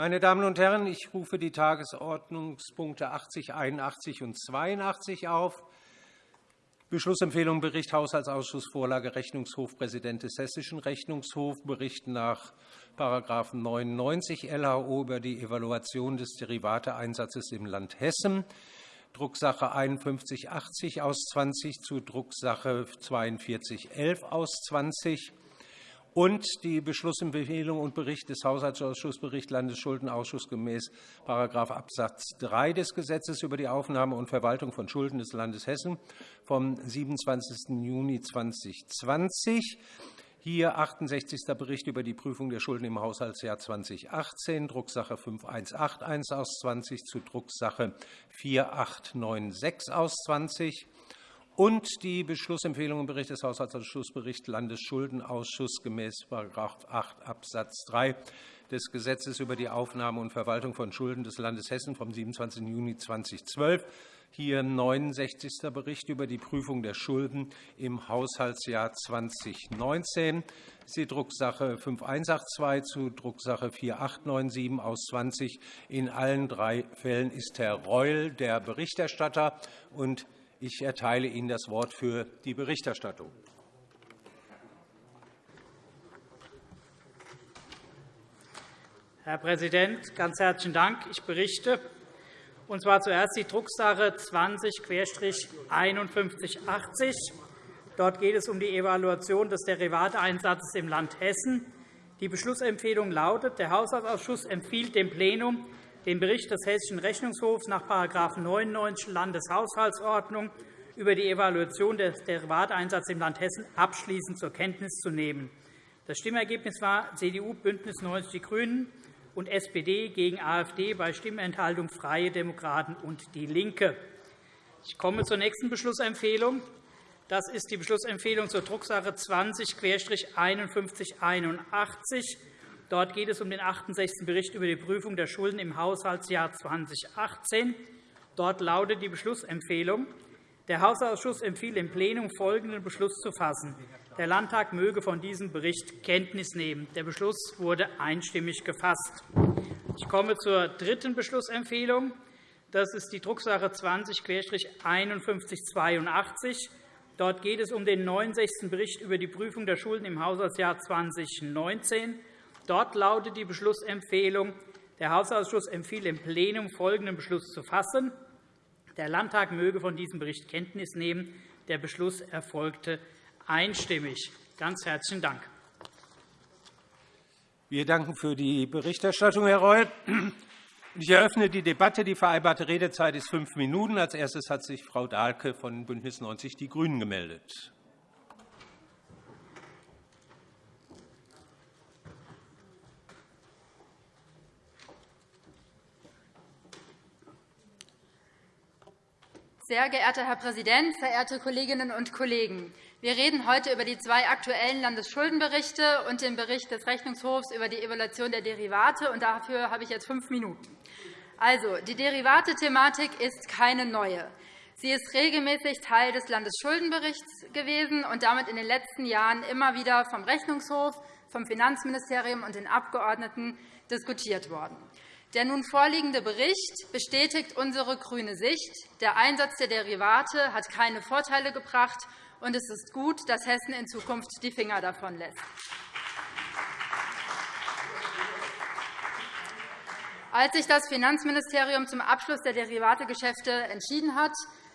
Meine Damen und Herren, ich rufe die Tagesordnungspunkte 80, 81 und 82 auf. Beschlussempfehlung Bericht Haushaltsausschuss Vorlage Rechnungshof Präsident des Hessischen Rechnungshofs. Bericht nach § 99 LHO über die Evaluation des Derivateeinsatzes im Land Hessen, Drucksache 5180 aus 20 zu Drucksache 4211 aus 20 und die Beschlussempfehlung und Bericht des Haushaltsausschusses, Bericht Landesschuldenausschuss gemäß § Abs. 3 des Gesetzes über die Aufnahme und Verwaltung von Schulden des Landes Hessen vom 27. Juni 2020. Hier 68. Bericht über die Prüfung der Schulden im Haushaltsjahr 2018, Drucksache 5181 aus 20 zu Drucksache 4896 aus 20 und die Beschlussempfehlung im Bericht des Haushaltsausschusses, Bericht Landesschuldenausschuss gemäß § 8 Abs. 3 des Gesetzes über die Aufnahme und Verwaltung von Schulden des Landes Hessen vom 27. Juni 2012 hier 69. Bericht über die Prüfung der Schulden im Haushaltsjahr 2019. Das ist die Drucksache 5182 zu Drucksache 4897 aus 20. In allen drei Fällen ist Herr Reul der Berichterstatter. und Ich erteile Ihnen das Wort für die Berichterstattung. Herr Präsident, ganz herzlichen Dank. Ich berichte und zwar zuerst die Drucksache 20-5180. Dort geht es um die Evaluation des Derivateeinsatzes im Land Hessen. Die Beschlussempfehlung lautet, der Haushaltsausschuss empfiehlt dem Plenum, den Bericht des Hessischen Rechnungshofs nach § 99 Landeshaushaltsordnung über die Evaluation des Derivateeinsatzes im Land Hessen abschließend zur Kenntnis zu nehmen. Das Stimmergebnis war CDU, BÜNDNIS 90 die GRÜNEN und SPD gegen AfD bei Stimmenthaltung Freie Demokraten und DIE LINKE. Ich komme zur nächsten Beschlussempfehlung. Das ist die Beschlussempfehlung zur Drucksache 20-5181. Dort geht es um den 68. Bericht über die Prüfung der Schulden im Haushaltsjahr 2018. Dort lautet die Beschlussempfehlung. Der Haushaltsausschuss empfiehlt im Plenum folgenden Beschluss zu fassen. Der Landtag möge von diesem Bericht Kenntnis nehmen. Der Beschluss wurde einstimmig gefasst. Ich komme zur dritten Beschlussempfehlung. Das ist die Drucksache 20-5182. Dort geht es um den 69. Bericht über die Prüfung der Schulden im Haushaltsjahr 2019. Dort lautet die Beschlussempfehlung, der Haushaltsausschuss empfiehlt im Plenum folgenden Beschluss zu fassen. Der Landtag möge von diesem Bericht Kenntnis nehmen. Der Beschluss erfolgte einstimmig. Ganz herzlichen Dank. Wir danken für die Berichterstattung, Herr Reul. Ich eröffne die Debatte. Die vereinbarte Redezeit ist fünf Minuten. Als erstes hat sich Frau Dahlke von BÜNDNIS 90 die GRÜNEN gemeldet. Sehr geehrter Herr Präsident, verehrte Kolleginnen und Kollegen! Wir reden heute über die zwei aktuellen Landesschuldenberichte und den Bericht des Rechnungshofs über die Evaluation der Derivate. Und dafür habe ich jetzt fünf Minuten. Also, die Derivate-Thematik ist keine neue. Sie ist regelmäßig Teil des Landesschuldenberichts gewesen und damit in den letzten Jahren immer wieder vom Rechnungshof, vom Finanzministerium und den Abgeordneten diskutiert worden. Der nun vorliegende Bericht bestätigt unsere grüne Sicht. Der Einsatz der Derivate hat keine Vorteile gebracht und es ist gut, dass Hessen in Zukunft die Finger davon lässt. Als sich das Finanzministerium zum Abschluss der Derivategeschäfte entschieden hat,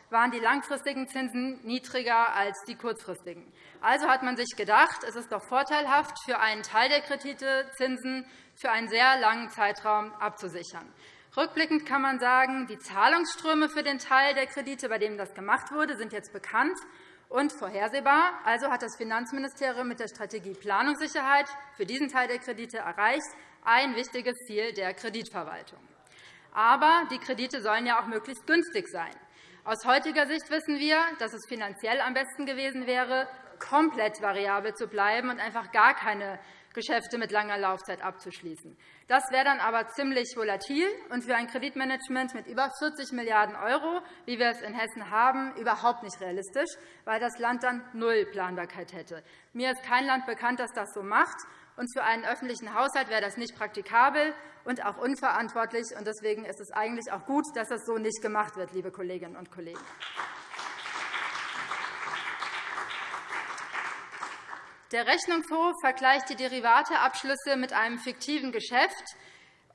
waren die langfristigen Zinsen niedriger als die kurzfristigen. Also hat man sich gedacht, es ist doch vorteilhaft, für einen Teil der Kredite Zinsen für einen sehr langen Zeitraum abzusichern. Rückblickend kann man sagen, die Zahlungsströme für den Teil der Kredite, bei dem das gemacht wurde, sind jetzt bekannt und vorhersehbar. Also hat das Finanzministerium mit der Strategie Planungssicherheit für diesen Teil der Kredite erreicht, ein wichtiges Ziel der Kreditverwaltung. Aber die Kredite sollen ja auch möglichst günstig sein. Aus heutiger Sicht wissen wir, dass es finanziell am besten gewesen wäre, komplett variabel zu bleiben und einfach gar keine Geschäfte mit langer Laufzeit abzuschließen. Das wäre dann aber ziemlich volatil und für ein Kreditmanagement mit über 40 Milliarden €, wie wir es in Hessen haben, überhaupt nicht realistisch, weil das Land dann null Planbarkeit hätte. Mir ist kein Land bekannt, das das so macht. Und für einen öffentlichen Haushalt wäre das nicht praktikabel und auch unverantwortlich. Deswegen ist es eigentlich auch gut, dass das so nicht gemacht wird, liebe Kolleginnen und Kollegen. Der Rechnungshof vergleicht die Derivateabschlüsse mit einem fiktiven Geschäft,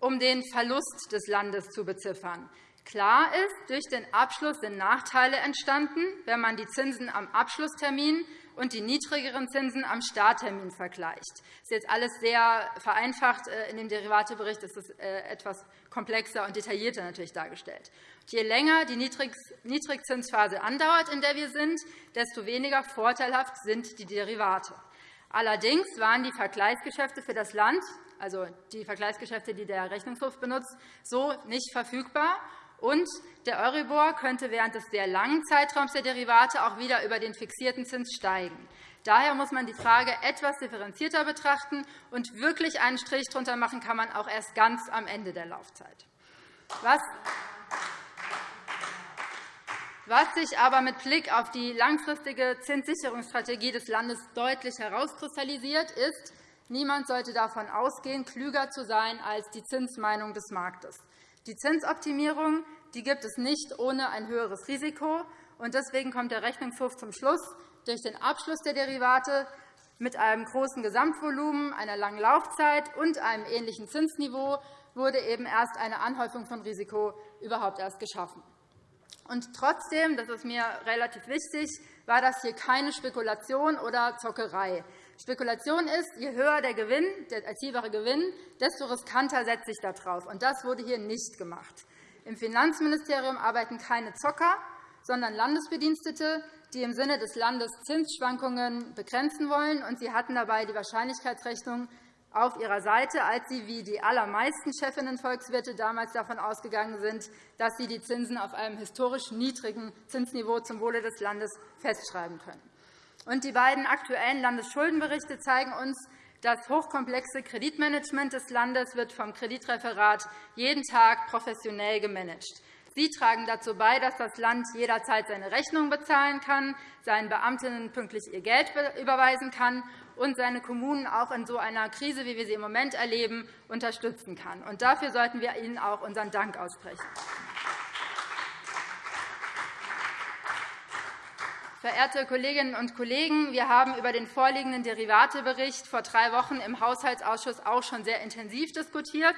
um den Verlust des Landes zu beziffern. Klar ist, durch den Abschluss sind Nachteile entstanden, wenn man die Zinsen am Abschlusstermin und die niedrigeren Zinsen am Starttermin vergleicht. Das ist jetzt alles sehr vereinfacht. Äh, in dem Derivatebericht ist es äh, etwas komplexer und detaillierter natürlich dargestellt. Je länger die Niedrigzinsphase andauert, in der wir sind, desto weniger vorteilhaft sind die Derivate. Allerdings waren die Vergleichsgeschäfte für das Land, also die Vergleichsgeschäfte, die der Rechnungshof benutzt, so nicht verfügbar. Und der Euribor könnte während des sehr langen Zeitraums der Derivate auch wieder über den fixierten Zins steigen. Daher muss man die Frage etwas differenzierter betrachten, und wirklich einen Strich darunter machen kann man auch erst ganz am Ende der Laufzeit. Was was sich aber mit Blick auf die langfristige Zinssicherungsstrategie des Landes deutlich herauskristallisiert, ist, niemand sollte davon ausgehen, klüger zu sein als die Zinsmeinung des Marktes. Die Zinsoptimierung die gibt es nicht ohne ein höheres Risiko. Deswegen kommt der Rechnungshof zum Schluss, durch den Abschluss der Derivate mit einem großen Gesamtvolumen, einer langen Laufzeit und einem ähnlichen Zinsniveau wurde eben erst eine Anhäufung von Risiko überhaupt erst geschaffen. Und trotzdem, das ist mir relativ wichtig, war das hier keine Spekulation oder Zockerei. Spekulation ist, je höher der Gewinn, der erzielbare Gewinn, desto riskanter setzt sich darauf. Und das wurde hier nicht gemacht. Im Finanzministerium arbeiten keine Zocker, sondern Landesbedienstete, die im Sinne des Landes Zinsschwankungen begrenzen wollen. Und sie hatten dabei die Wahrscheinlichkeitsrechnung auf ihrer Seite, als sie wie die allermeisten Chefinnen-Volkswirte damals davon ausgegangen sind, dass sie die Zinsen auf einem historisch niedrigen Zinsniveau zum Wohle des Landes festschreiben können. Die beiden aktuellen Landesschuldenberichte zeigen uns, das hochkomplexe Kreditmanagement des Landes wird vom Kreditreferat jeden Tag professionell gemanagt. Sie tragen dazu bei, dass das Land jederzeit seine Rechnungen bezahlen kann, seinen Beamtinnen pünktlich ihr Geld überweisen kann und seine Kommunen auch in so einer Krise, wie wir sie im Moment erleben, unterstützen kann. Und dafür sollten wir Ihnen auch unseren Dank aussprechen. Verehrte Kolleginnen und Kollegen, wir haben über den vorliegenden Derivatebericht vor drei Wochen im Haushaltsausschuss auch schon sehr intensiv diskutiert.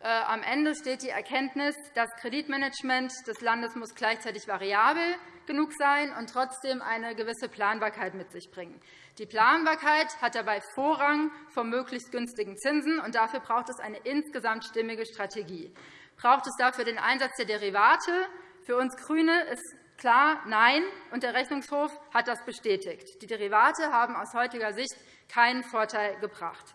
Äh, am Ende steht die Erkenntnis, das Kreditmanagement des Landes muss gleichzeitig variabel genug sein und trotzdem eine gewisse Planbarkeit mit sich bringen. Die Planbarkeit hat dabei Vorrang vor möglichst günstigen Zinsen, und dafür braucht es eine insgesamt stimmige Strategie. Braucht es dafür den Einsatz der Derivate? Für uns GRÜNE ist klar Nein, und der Rechnungshof hat das bestätigt. Die Derivate haben aus heutiger Sicht keinen Vorteil gebracht.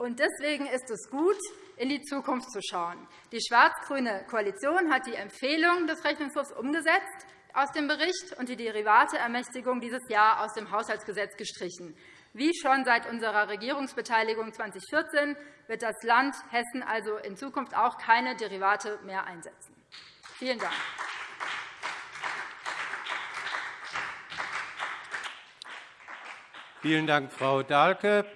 Deswegen ist es gut, in die Zukunft zu schauen. Die schwarz-grüne Koalition hat die Empfehlung des Rechnungshofs umgesetzt aus dem Bericht und die Derivateermächtigung dieses Jahr aus dem Haushaltsgesetz gestrichen. Wie schon seit unserer Regierungsbeteiligung 2014 wird das Land Hessen also in Zukunft auch keine Derivate mehr einsetzen. Vielen Dank. Vielen Dank, Frau Dahlke.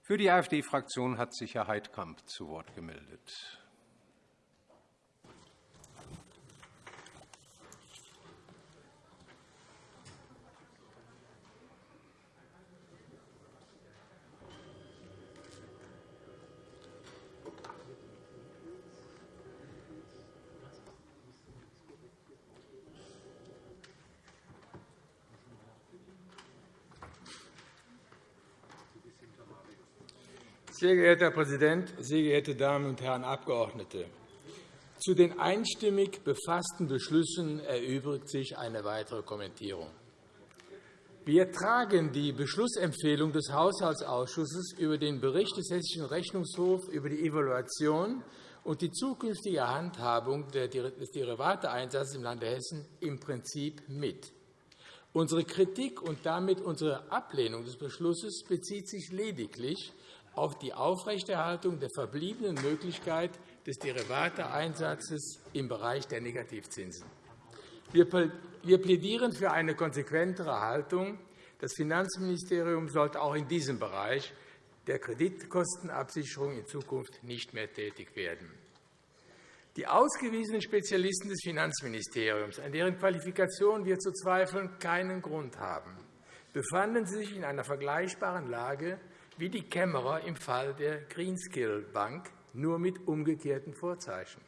Für die AfD-Fraktion hat sich Herr Heidkamp zu Wort gemeldet. Sehr geehrter Herr Präsident, sehr geehrte Damen und Herren Abgeordnete! Zu den einstimmig befassten Beschlüssen erübrigt sich eine weitere Kommentierung. Wir tragen die Beschlussempfehlung des Haushaltsausschusses über den Bericht des Hessischen Rechnungshofs über die Evaluation und die zukünftige Handhabung des Derivateeinsatzes im Lande Hessen im Prinzip mit. Unsere Kritik und damit unsere Ablehnung des Beschlusses bezieht sich lediglich auf die Aufrechterhaltung der verbliebenen Möglichkeit des Derivateeinsatzes im Bereich der Negativzinsen. Wir plädieren für eine konsequentere Haltung, Das Finanzministerium sollte auch in diesem Bereich der Kreditkostenabsicherung in Zukunft nicht mehr tätig werden. Die ausgewiesenen Spezialisten des Finanzministeriums, an deren Qualifikation wir zu zweifeln keinen Grund haben, befanden sich in einer vergleichbaren Lage wie die Kämmerer im Fall der Greenskill Bank, nur mit umgekehrten Vorzeichen.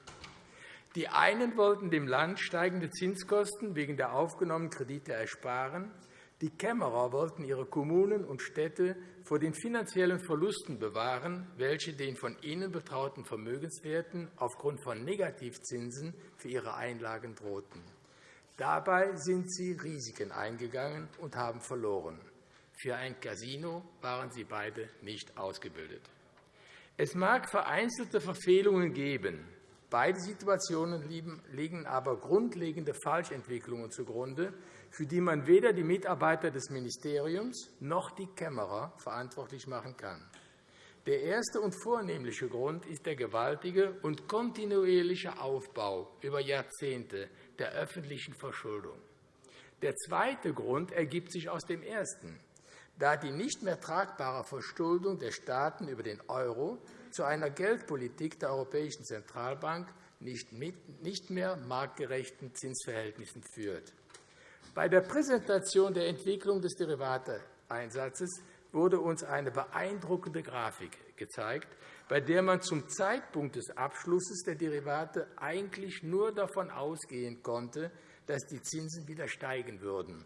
Die einen wollten dem Land steigende Zinskosten wegen der aufgenommenen Kredite ersparen. Die Kämmerer wollten ihre Kommunen und Städte vor den finanziellen Verlusten bewahren, welche den von ihnen betrauten Vermögenswerten aufgrund von Negativzinsen für ihre Einlagen drohten. Dabei sind sie Risiken eingegangen und haben verloren. Für ein Casino waren sie beide nicht ausgebildet. Es mag vereinzelte Verfehlungen geben. Beide Situationen liegen aber grundlegende Falschentwicklungen zugrunde, für die man weder die Mitarbeiter des Ministeriums noch die Kämmerer verantwortlich machen kann. Der erste und vornehmliche Grund ist der gewaltige und kontinuierliche Aufbau über Jahrzehnte der öffentlichen Verschuldung. Der zweite Grund ergibt sich aus dem ersten. Da die nicht mehr tragbare Verschuldung der Staaten über den Euro zu einer Geldpolitik der Europäischen Zentralbank nicht mehr marktgerechten Zinsverhältnissen führt. Bei der Präsentation der Entwicklung des Derivateeinsatzes wurde uns eine beeindruckende Grafik gezeigt, bei der man zum Zeitpunkt des Abschlusses der Derivate eigentlich nur davon ausgehen konnte, dass die Zinsen wieder steigen würden.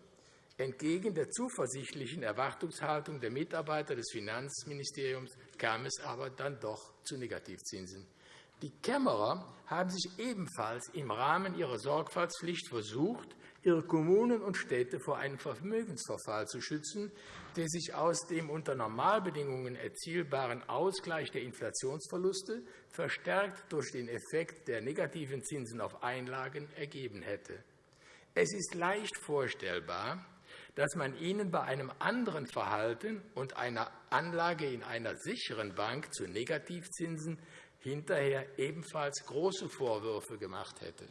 Entgegen der zuversichtlichen Erwartungshaltung der Mitarbeiter des Finanzministeriums kam es aber dann doch zu Negativzinsen. Die Kämmerer haben sich ebenfalls im Rahmen ihrer Sorgfaltspflicht versucht, ihre Kommunen und Städte vor einem Vermögensverfall zu schützen, der sich aus dem unter Normalbedingungen erzielbaren Ausgleich der Inflationsverluste verstärkt durch den Effekt der negativen Zinsen auf Einlagen ergeben hätte. Es ist leicht vorstellbar, dass man ihnen bei einem anderen Verhalten und einer Anlage in einer sicheren Bank zu Negativzinsen hinterher ebenfalls große Vorwürfe gemacht hätte.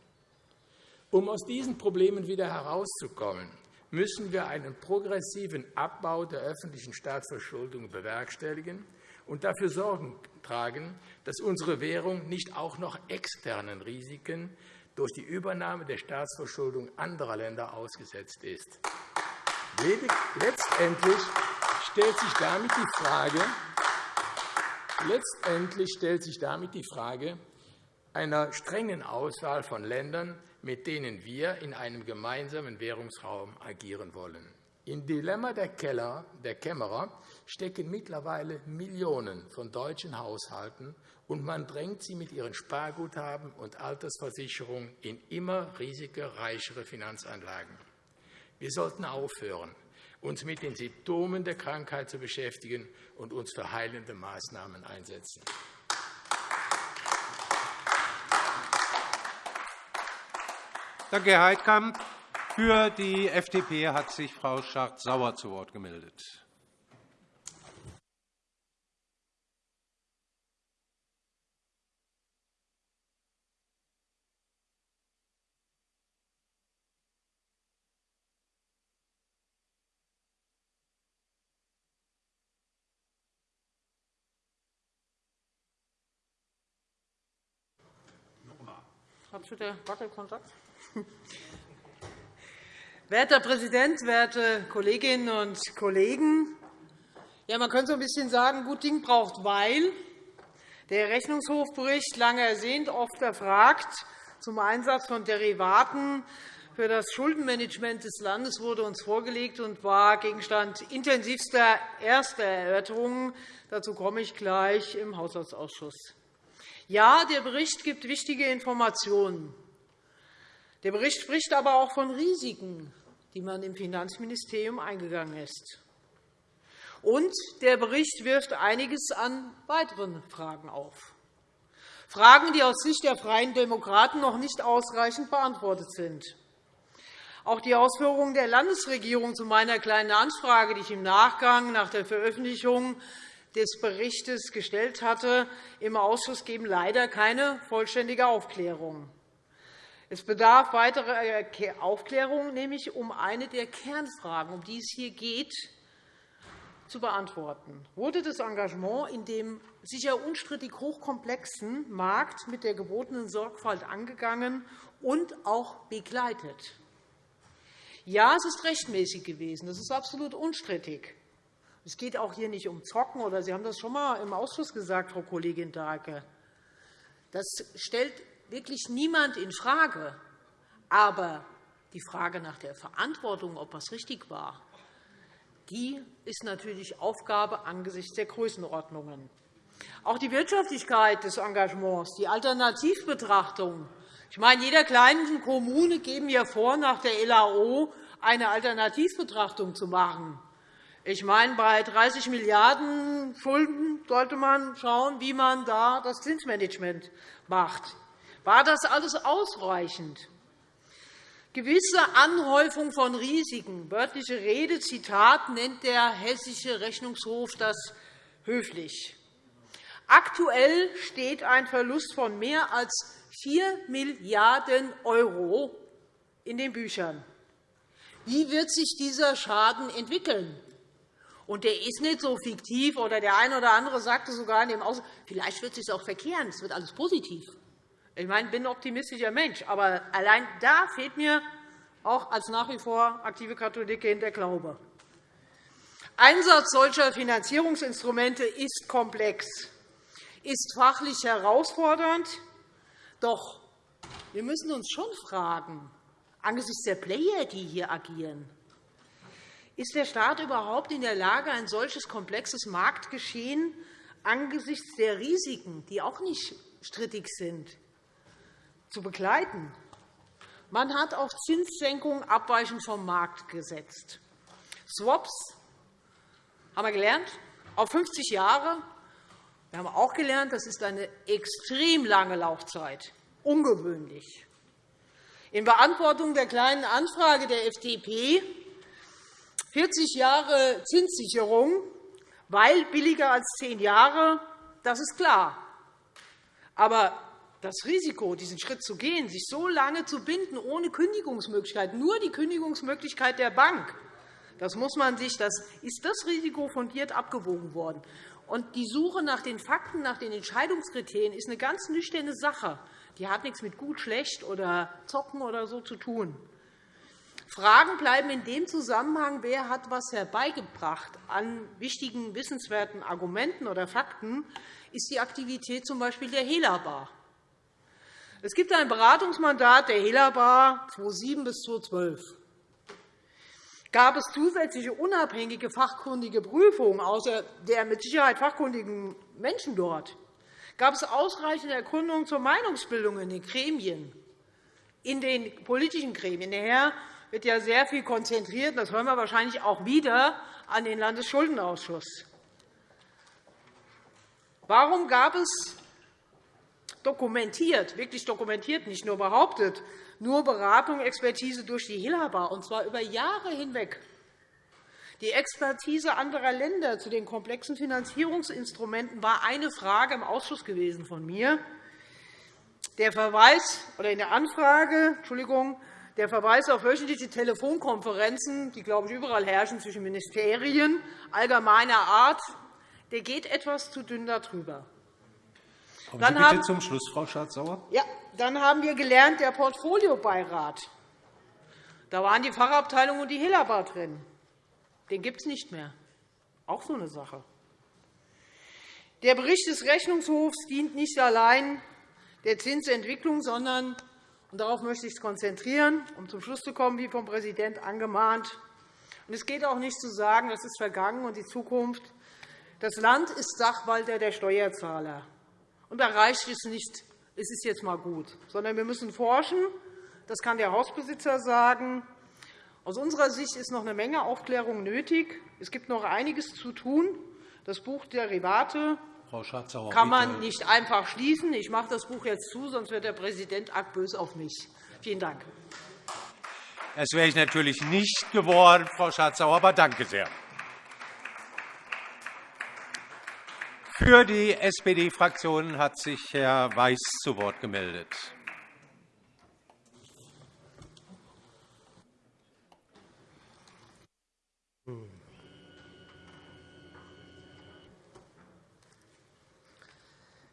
Um aus diesen Problemen wieder herauszukommen, müssen wir einen progressiven Abbau der öffentlichen Staatsverschuldung bewerkstelligen und dafür Sorgen tragen, dass unsere Währung nicht auch noch externen Risiken durch die Übernahme der Staatsverschuldung anderer Länder ausgesetzt ist. Letztendlich stellt sich damit die Frage, Letztendlich stellt sich damit die Frage einer strengen Auswahl von Ländern, mit denen wir in einem gemeinsamen Währungsraum agieren wollen. Im Dilemma der, Keller, der Kämmerer stecken mittlerweile Millionen von deutschen Haushalten, und man drängt sie mit ihren Sparguthaben und Altersversicherungen in immer risikoreichere Finanzanlagen. Wir sollten aufhören, uns mit den Symptomen der Krankheit zu beschäftigen und uns für heilende Maßnahmen einsetzen. Danke, Herr Heidkamp. Für die FDP hat sich Frau Schardt-Sauer zu Wort gemeldet. Hast du den Wackelkontakt? Werter Herr Präsident, werte Kolleginnen und Kollegen! Ja, man könnte so ein bisschen sagen, gut Ding braucht Weil. Der Rechnungshofbericht, lange ersehnt, oft erfragt, zum Einsatz von Derivaten für das Schuldenmanagement des Landes wurde uns vorgelegt und war Gegenstand intensivster erster Erörterungen. Dazu komme ich gleich im Haushaltsausschuss. Ja, der Bericht gibt wichtige Informationen. Der Bericht spricht aber auch von Risiken, die man im Finanzministerium eingegangen ist. Und der Bericht wirft einiges an weiteren Fragen auf. Fragen, die aus Sicht der Freien Demokraten noch nicht ausreichend beantwortet sind. Auch die Ausführungen der Landesregierung zu meiner Kleinen Anfrage, die ich im Nachgang nach der Veröffentlichung des Berichts gestellt hatte, im Ausschuss geben leider keine vollständige Aufklärung. Es bedarf weiterer Aufklärung, nämlich um eine der Kernfragen, um die es hier geht, zu beantworten. Wurde das Engagement in dem sicher unstrittig hochkomplexen Markt mit der gebotenen Sorgfalt angegangen und auch begleitet? Ja, es ist rechtmäßig gewesen. Das ist absolut unstrittig. Es geht auch hier nicht um Zocken, oder Sie haben das schon einmal im Ausschuss gesagt, Frau Kollegin Dahlke. Das stellt wirklich niemand infrage. Aber die Frage nach der Verantwortung, ob das richtig war, die ist natürlich Aufgabe angesichts der Größenordnungen. Auch die Wirtschaftlichkeit des Engagements, die Alternativbetrachtung. Ich meine, jeder kleinen Kommune geben ja vor, nach der LAO eine Alternativbetrachtung zu machen. Ich meine, bei 30 Milliarden € Schulden sollte man schauen, wie man da das Zinsmanagement macht. War das alles ausreichend? Gewisse Anhäufung von Risiken, wörtliche Rede, Zitat, nennt der Hessische Rechnungshof das höflich. Aktuell steht ein Verlust von mehr als 4 Milliarden € in den Büchern. Wie wird sich dieser Schaden entwickeln? Und der ist nicht so fiktiv, oder der eine oder andere sagte sogar in dem Aus vielleicht wird es sich auch verkehren, es wird alles positiv. Ich meine, ich bin ein optimistischer Mensch, aber allein da fehlt mir auch als nach wie vor aktive Katholikin der Glaube. Einsatz solcher Finanzierungsinstrumente ist komplex, ist fachlich herausfordernd. Doch wir müssen uns schon fragen, angesichts der Player, die hier agieren, ist der Staat überhaupt in der Lage, ein solches komplexes Marktgeschehen angesichts der Risiken, die auch nicht strittig sind, zu begleiten. Man hat auf Zinssenkungen abweichend vom Markt gesetzt. Swaps haben wir gelernt, auf 50 Jahre. Wir haben auch gelernt, das ist eine extrem lange Laufzeit, ungewöhnlich. In Beantwortung der Kleinen Anfrage der FDP 40 Jahre Zinssicherung, weil billiger als zehn Jahre, das ist klar. Aber das Risiko, diesen Schritt zu gehen, sich so lange zu binden, ohne Kündigungsmöglichkeit, nur die Kündigungsmöglichkeit der Bank, das muss man sich, das ist das Risiko fundiert abgewogen worden. Und die Suche nach den Fakten, nach den Entscheidungskriterien ist eine ganz nüchterne Sache. Die hat nichts mit gut, schlecht oder zocken oder so zu tun. Fragen bleiben in dem Zusammenhang, wer hat etwas herbeigebracht an wichtigen, wissenswerten Argumenten oder Fakten, ist die Aktivität z. B. der Helabar. Es gibt ein Beratungsmandat der Helabar 2007 bis 2012. Gab es zusätzliche unabhängige fachkundige Prüfungen außer der mit Sicherheit fachkundigen Menschen dort? Gab es ausreichende Erkundungen zur Meinungsbildung in den Gremien, in den politischen Gremien? Der Herr wird ja sehr viel konzentriert. Das hören wir wahrscheinlich auch wieder an den Landesschuldenausschuss. Warum gab es dokumentiert, wirklich dokumentiert, nicht nur behauptet, nur Beratung, Expertise durch die Hilaba, und zwar über Jahre hinweg. Die Expertise anderer Länder zu den komplexen Finanzierungsinstrumenten war eine Frage im Ausschuss gewesen von mir. Der Verweis oder in der Anfrage, Entschuldigung, der Verweis auf wöchentliche Telefonkonferenzen, die, glaube ich, überall herrschen zwischen Ministerien allgemeiner Art, der geht etwas zu dünn darüber. Kommen Sie bitte haben, zum Schluss, Frau Schardt-Sauer. Ja, dann haben wir gelernt, der Portfoliobeirat. Da waren die Fachabteilung und die Hillerbar drin. Den gibt es nicht mehr. Auch so eine Sache. Der Bericht des Rechnungshofs dient nicht allein der Zinsentwicklung, sondern und darauf möchte ich mich konzentrieren, um zum Schluss zu kommen, wie vom Präsidenten angemahnt. Und es geht auch nicht zu sagen, das ist vergangen und die Zukunft. Das Land ist Sachwalter der Steuerzahler. Und da reicht es nicht, es ist jetzt mal gut, sondern wir müssen forschen. Das kann der Hausbesitzer sagen. Aus unserer Sicht ist noch eine Menge Aufklärung nötig. Es gibt noch einiges zu tun. Das Buch Derivate kann man nicht einfach schließen. Ich mache das Buch jetzt zu, sonst wird der Präsident arg böse auf mich. Vielen Dank. Das wäre ich natürlich nicht geworden, Frau Schardt-Sauer, aber danke sehr. Für die SPD-Fraktion hat sich Herr Weiß zu Wort gemeldet.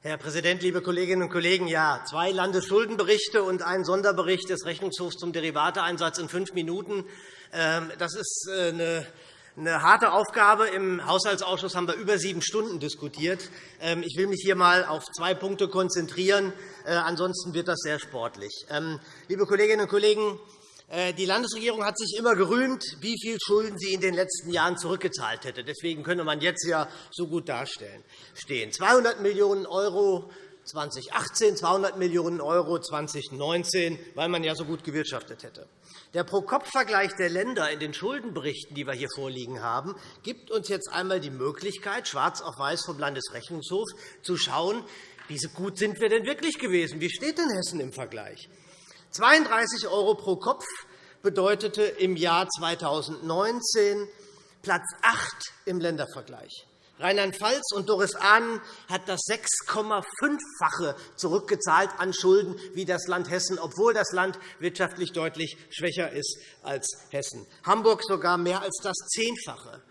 Herr Präsident, liebe Kolleginnen und Kollegen! Ja, zwei Landesschuldenberichte und ein Sonderbericht des Rechnungshofs zum Derivateeinsatz in fünf Minuten. Ähm, das ist äh, eine eine harte Aufgabe. Im Haushaltsausschuss haben wir über sieben Stunden diskutiert. Ähm, ich will mich hier einmal auf zwei Punkte konzentrieren. Äh, ansonsten wird das sehr sportlich. Ähm, liebe Kolleginnen und Kollegen, äh, die Landesregierung hat sich immer gerühmt, wie viel Schulden sie in den letzten Jahren zurückgezahlt hätte. Deswegen könnte man jetzt ja so gut dastehen. 200 Millionen € 2018, 200 Millionen € 2019, weil man ja so gut gewirtschaftet hätte. Der Pro-Kopf-Vergleich der Länder in den Schuldenberichten, die wir hier vorliegen haben, gibt uns jetzt einmal die Möglichkeit, schwarz auf weiß vom Landesrechnungshof, zu schauen, wie gut sind wir denn wirklich gewesen? Wie steht denn Hessen im Vergleich? 32 € pro Kopf bedeutete im Jahr 2019 Platz 8 im Ländervergleich. Rheinland-Pfalz und Doris Ahnen hat das 6,5-fache zurückgezahlt an Schulden wie das Land Hessen, obwohl das Land wirtschaftlich deutlich schwächer ist als Hessen. Hamburg sogar mehr als das Zehnfache.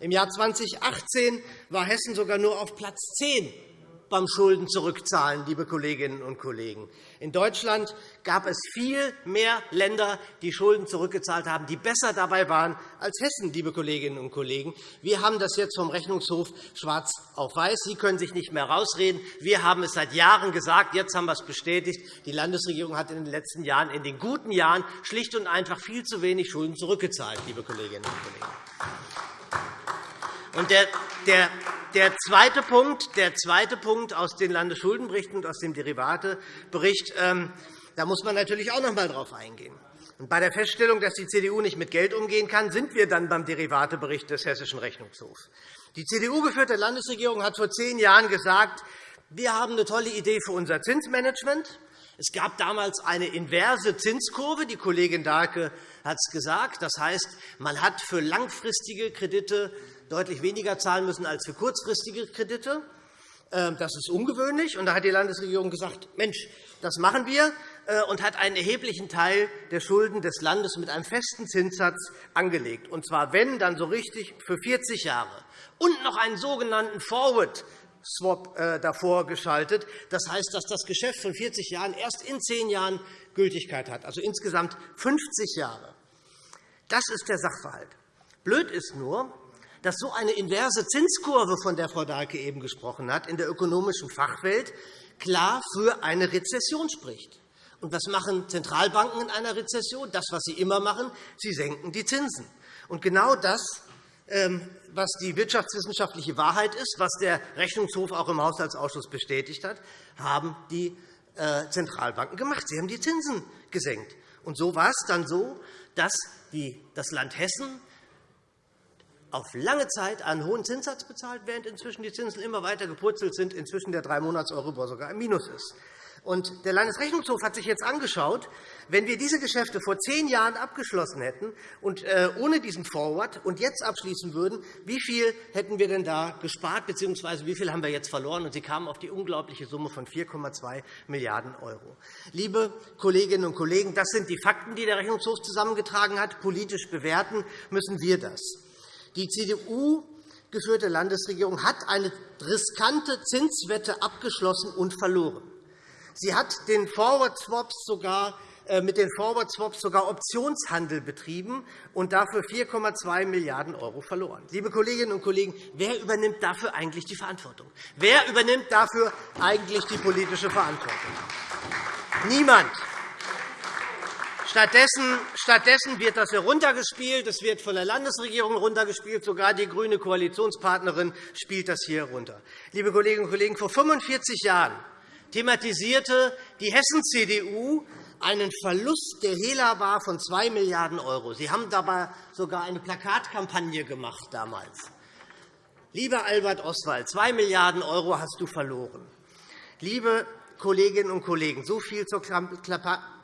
Im Jahr 2018 war Hessen sogar nur auf Platz 10 beim Schulden zurückzahlen, liebe Kolleginnen und Kollegen. In Deutschland gab es viel mehr Länder, die Schulden zurückgezahlt haben, die besser dabei waren als Hessen, liebe Kolleginnen und Kollegen. Wir haben das jetzt vom Rechnungshof schwarz auf weiß. Sie können sich nicht mehr herausreden. Wir haben es seit Jahren gesagt. Jetzt haben wir es bestätigt. Die Landesregierung hat in den letzten Jahren, in den guten Jahren, schlicht und einfach viel zu wenig Schulden zurückgezahlt, liebe Kolleginnen und Kollegen. Und der, der, der, zweite Punkt, der zweite Punkt aus den Landesschuldenberichten und aus dem Derivatebericht, ähm, da muss man natürlich auch noch einmal darauf eingehen. Und bei der Feststellung, dass die CDU nicht mit Geld umgehen kann, sind wir dann beim Derivatebericht des Hessischen Rechnungshofs. Die CDU-geführte Landesregierung hat vor zehn Jahren gesagt, wir haben eine tolle Idee für unser Zinsmanagement. Es gab damals eine inverse Zinskurve. Die Kollegin Dahlke hat es gesagt. Das heißt, man hat für langfristige Kredite deutlich weniger zahlen müssen als für kurzfristige Kredite. Ähm, das ist ungewöhnlich. Und da hat die Landesregierung gesagt, Mensch, das machen wir, äh, und hat einen erheblichen Teil der Schulden des Landes mit einem festen Zinssatz angelegt. Und zwar, wenn, dann so richtig für 40 Jahre. Und noch einen sogenannten Forward Swap äh, davor geschaltet. Das heißt, dass das Geschäft von 40 Jahren erst in 10 Jahren Gültigkeit hat, also insgesamt 50 Jahre. Das ist der Sachverhalt. Blöd ist nur, dass so eine inverse Zinskurve, von der Frau Dahlke eben gesprochen hat, in der ökonomischen Fachwelt klar für eine Rezession spricht. Und was machen Zentralbanken in einer Rezession? Das, was sie immer machen, sie senken die Zinsen. Und genau das, ähm, was die wirtschaftswissenschaftliche Wahrheit ist, was der Rechnungshof auch im Haushaltsausschuss bestätigt hat, haben die äh, Zentralbanken gemacht. Sie haben die Zinsen gesenkt. Und so war es dann so, dass das Land Hessen auf lange Zeit einen hohen Zinssatz bezahlt, während inzwischen die Zinsen immer weiter gepurzelt sind, inzwischen der drei Monats Euribor sogar im Minus ist. Und der Landesrechnungshof hat sich jetzt angeschaut, wenn wir diese Geschäfte vor zehn Jahren abgeschlossen hätten und äh, ohne diesen Forward und jetzt abschließen würden, wie viel hätten wir denn da gespart bzw. wie viel haben wir jetzt verloren? Und sie kamen auf die unglaubliche Summe von 4,2 Milliarden €. Liebe Kolleginnen und Kollegen, das sind die Fakten, die der Rechnungshof zusammengetragen hat. Politisch bewerten müssen wir das. Die CDU geführte Landesregierung hat eine riskante Zinswette abgeschlossen und verloren. Sie hat den Forward Swaps sogar äh, mit den Forward Swaps sogar Optionshandel betrieben und dafür 4,2 Milliarden € verloren. Liebe Kolleginnen und Kollegen, wer übernimmt dafür eigentlich die Verantwortung? Wer übernimmt dafür eigentlich die politische Verantwortung? Niemand. Stattdessen, stattdessen wird das heruntergespielt. Es wird von der Landesregierung heruntergespielt. Sogar die grüne Koalitionspartnerin spielt das hier herunter. Liebe Kolleginnen und Kollegen, vor 45 Jahren thematisierte die Hessen-CDU einen Verlust, der Hehler war, von 2 Milliarden €. Sie haben dabei sogar eine Plakatkampagne gemacht damals. Lieber Albert Oswald, 2 Milliarden € hast du verloren. Liebe Kolleginnen und Kollegen, so viel zur Plakatkampagne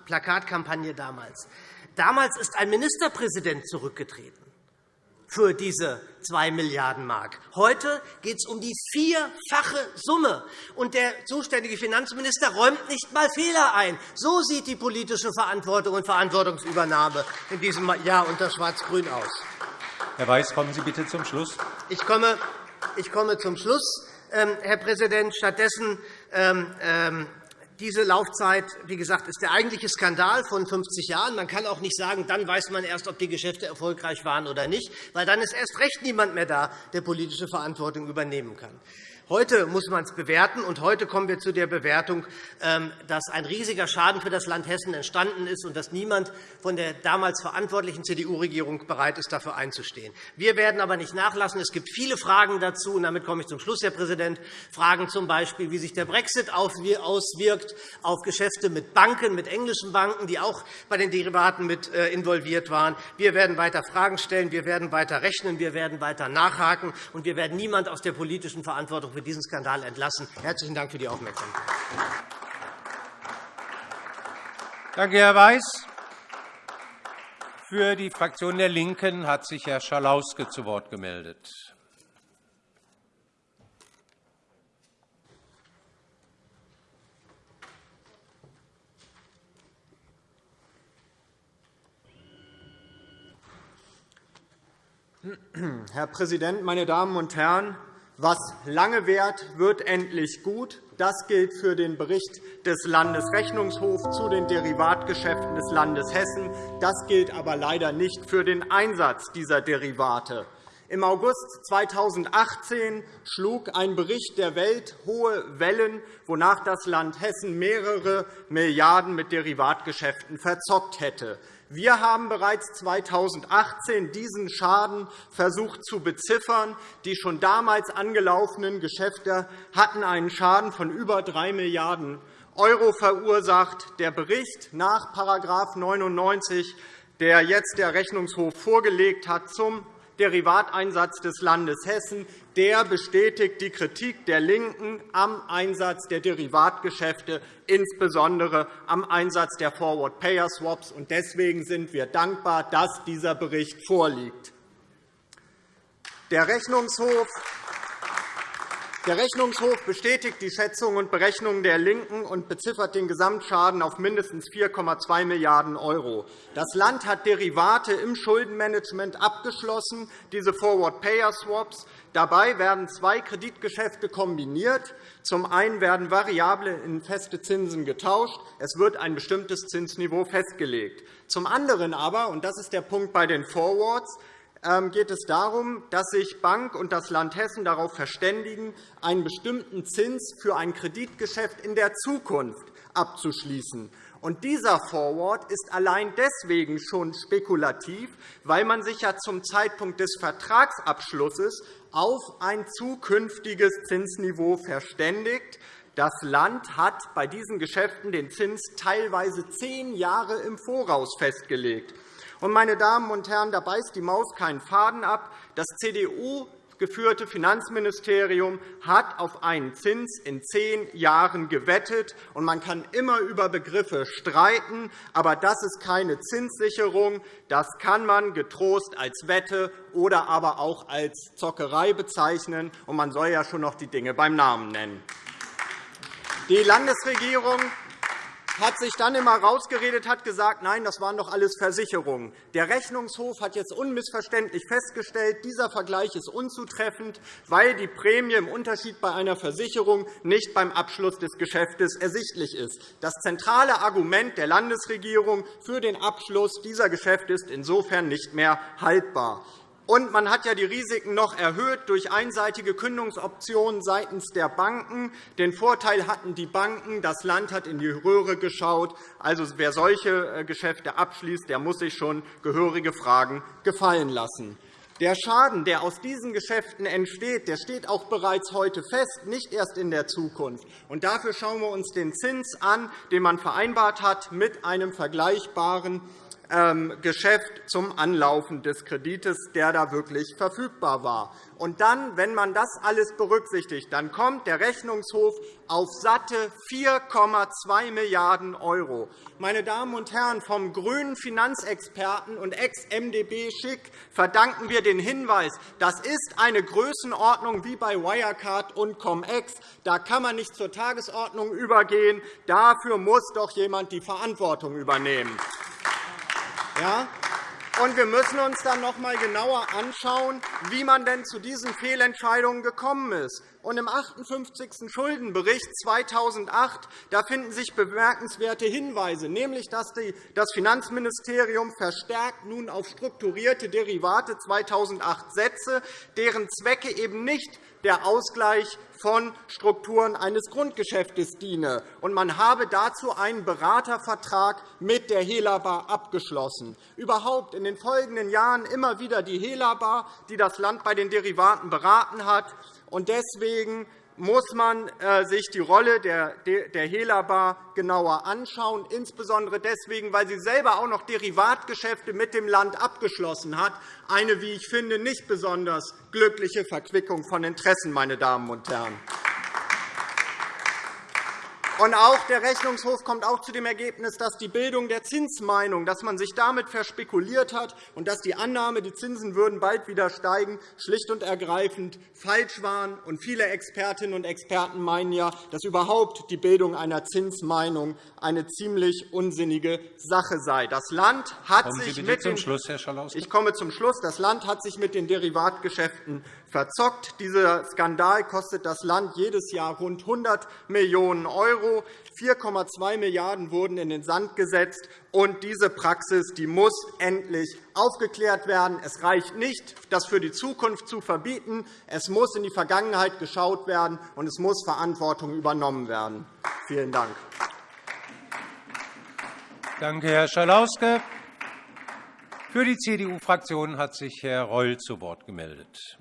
damals. Damals ist ein Ministerpräsident zurückgetreten für diese 2 Milliarden Mark. Heute geht es um die vierfache Summe. Und der zuständige Finanzminister räumt nicht einmal Fehler ein. So sieht die politische Verantwortung und Verantwortungsübernahme in diesem Jahr unter Schwarz-Grün aus. Herr Weiß, kommen Sie bitte zum Schluss. Ich komme, ich komme zum Schluss. ähm, Herr Präsident. Stattdessen ähm, ähm, diese Laufzeit, wie gesagt, ist der eigentliche Skandal von 50 Jahren. Man kann auch nicht sagen, dann weiß man erst, ob die Geschäfte erfolgreich waren oder nicht, weil dann ist erst recht niemand mehr da, der politische Verantwortung übernehmen kann. Heute muss man es bewerten, und heute kommen wir zu der Bewertung, ähm, dass ein riesiger Schaden für das Land Hessen entstanden ist und dass niemand von der damals verantwortlichen CDU-Regierung bereit ist, dafür einzustehen. Wir werden aber nicht nachlassen. Es gibt viele Fragen dazu, und damit komme ich zum Schluss, Herr Präsident. Fragen z. B., wie sich der Brexit auswirkt auf Geschäfte mit Banken, mit englischen Banken, die auch bei den Derivaten mit äh, involviert waren. Wir werden weiter Fragen stellen, wir werden weiter rechnen, wir werden weiter nachhaken, und wir werden niemand aus der politischen Verantwortung für diesen Skandal entlassen. Herzlichen Dank für die Aufmerksamkeit. Danke, Herr Weiß. Für die Fraktion der LINKEN hat sich Herr Schalauske zu Wort gemeldet. Herr Präsident, meine Damen und Herren! Was lange währt, wird endlich gut. Das gilt für den Bericht des Landesrechnungshofs zu den Derivatgeschäften des Landes Hessen. Das gilt aber leider nicht für den Einsatz dieser Derivate. Im August 2018 schlug ein Bericht der Welt hohe Wellen, wonach das Land Hessen mehrere Milliarden mit Derivatgeschäften verzockt hätte. Wir haben bereits 2018 diesen Schaden versucht zu beziffern. Die schon damals angelaufenen Geschäfte hatten einen Schaden von über 3 Milliarden € verursacht. Der Bericht nach § 99, der jetzt der Rechnungshof vorgelegt hat, zum Derivateinsatz des Landes Hessen, der bestätigt die Kritik der LINKEN am Einsatz der Derivatgeschäfte, insbesondere am Einsatz der Forward-Payer-Swaps. Deswegen sind wir dankbar, dass dieser Bericht vorliegt. Der Rechnungshof der Rechnungshof bestätigt die Schätzungen und Berechnungen der LINKEN und beziffert den Gesamtschaden auf mindestens 4,2 Milliarden €. Das Land hat Derivate im Schuldenmanagement abgeschlossen, diese Forward-Payer-Swaps. Dabei werden zwei Kreditgeschäfte kombiniert. Zum einen werden variable in feste Zinsen getauscht. Es wird ein bestimmtes Zinsniveau festgelegt. Zum anderen aber, und das ist der Punkt bei den Forwards, geht es darum, dass sich Bank und das Land Hessen darauf verständigen, einen bestimmten Zins für ein Kreditgeschäft in der Zukunft abzuschließen. Und dieser Forward ist allein deswegen schon spekulativ, weil man sich ja zum Zeitpunkt des Vertragsabschlusses auf ein zukünftiges Zinsniveau verständigt. Das Land hat bei diesen Geschäften den Zins teilweise zehn Jahre im Voraus festgelegt. Meine Damen und Herren, da beißt die Maus keinen Faden ab. Das CDU geführte Finanzministerium hat auf einen Zins in zehn Jahren gewettet. Man kann immer über Begriffe streiten, aber das ist keine Zinssicherung. Das kann man getrost als Wette oder aber auch als Zockerei bezeichnen. Und man soll ja schon noch die Dinge beim Namen nennen. Die Landesregierung hat sich dann immer rausgeredet, hat gesagt, nein, das waren doch alles Versicherungen. Der Rechnungshof hat jetzt unmissverständlich festgestellt, dieser Vergleich ist unzutreffend, weil die Prämie im Unterschied bei einer Versicherung nicht beim Abschluss des Geschäftes ersichtlich ist. Das zentrale Argument der Landesregierung für den Abschluss dieser Geschäfte ist insofern nicht mehr haltbar. Und man hat ja die Risiken noch erhöht durch einseitige Kündigungsoptionen seitens der Banken. Den Vorteil hatten die Banken, das Land hat in die Röhre geschaut. Also, wer solche äh, Geschäfte abschließt, der muss sich schon gehörige Fragen gefallen lassen. Der Schaden, der aus diesen Geschäften entsteht, der steht auch bereits heute fest, nicht erst in der Zukunft. Und dafür schauen wir uns den Zins an, den man vereinbart hat mit einem vergleichbaren Geschäft zum Anlaufen des Kredites, der da wirklich verfügbar war. Und dann, wenn man das alles berücksichtigt, dann kommt der Rechnungshof auf satte 4,2 Milliarden €. Meine Damen und Herren, vom grünen Finanzexperten und Ex-MdB Schick verdanken wir den Hinweis, das ist eine Größenordnung wie bei Wirecard und Cum-Ex. Da kann man nicht zur Tagesordnung übergehen. Dafür muss doch jemand die Verantwortung übernehmen. Ja? Und wir müssen uns dann noch einmal genauer anschauen, wie man denn zu diesen Fehlentscheidungen gekommen ist. Und im 58. Schuldenbericht 2008 da finden sich bemerkenswerte Hinweise, nämlich dass das Finanzministerium verstärkt nun auf strukturierte Derivate 2008 setze, deren Zwecke eben nicht der Ausgleich von Strukturen eines Grundgeschäftes diene. Und man habe dazu einen Beratervertrag mit der Helaba abgeschlossen. Überhaupt in den folgenden Jahren immer wieder die Helaba, die das Land bei den Derivaten beraten hat. Und deswegen muss man äh, sich die Rolle der Helaba genauer anschauen, insbesondere deswegen, weil sie selber auch noch Derivatgeschäfte mit dem Land abgeschlossen hat, eine, wie ich finde, nicht besonders glückliche Verquickung von Interessen, meine Damen und Herren. Und auch der Rechnungshof kommt auch zu dem Ergebnis, dass die Bildung der Zinsmeinung, dass man sich damit verspekuliert hat und dass die Annahme, die Zinsen würden bald wieder steigen, schlicht und ergreifend falsch waren. Und viele Expertinnen und Experten meinen ja, dass überhaupt die Bildung einer Zinsmeinung eine ziemlich unsinnige Sache sei. Das Land hat Kommen sich mit zum Schluss. Ich komme zum Schluss. Das Land hat sich mit den Derivatgeschäften verzockt. Dieser Skandal kostet das Land jedes Jahr rund 100 Millionen €. 4,2 Milliarden € wurden in den Sand gesetzt. Und diese Praxis die muss endlich aufgeklärt werden. Es reicht nicht, das für die Zukunft zu verbieten. Es muss in die Vergangenheit geschaut werden, und es muss Verantwortung übernommen werden. Vielen Dank. Danke, Herr Schalauske. Für die CDU-Fraktion hat sich Herr Reul zu Wort gemeldet.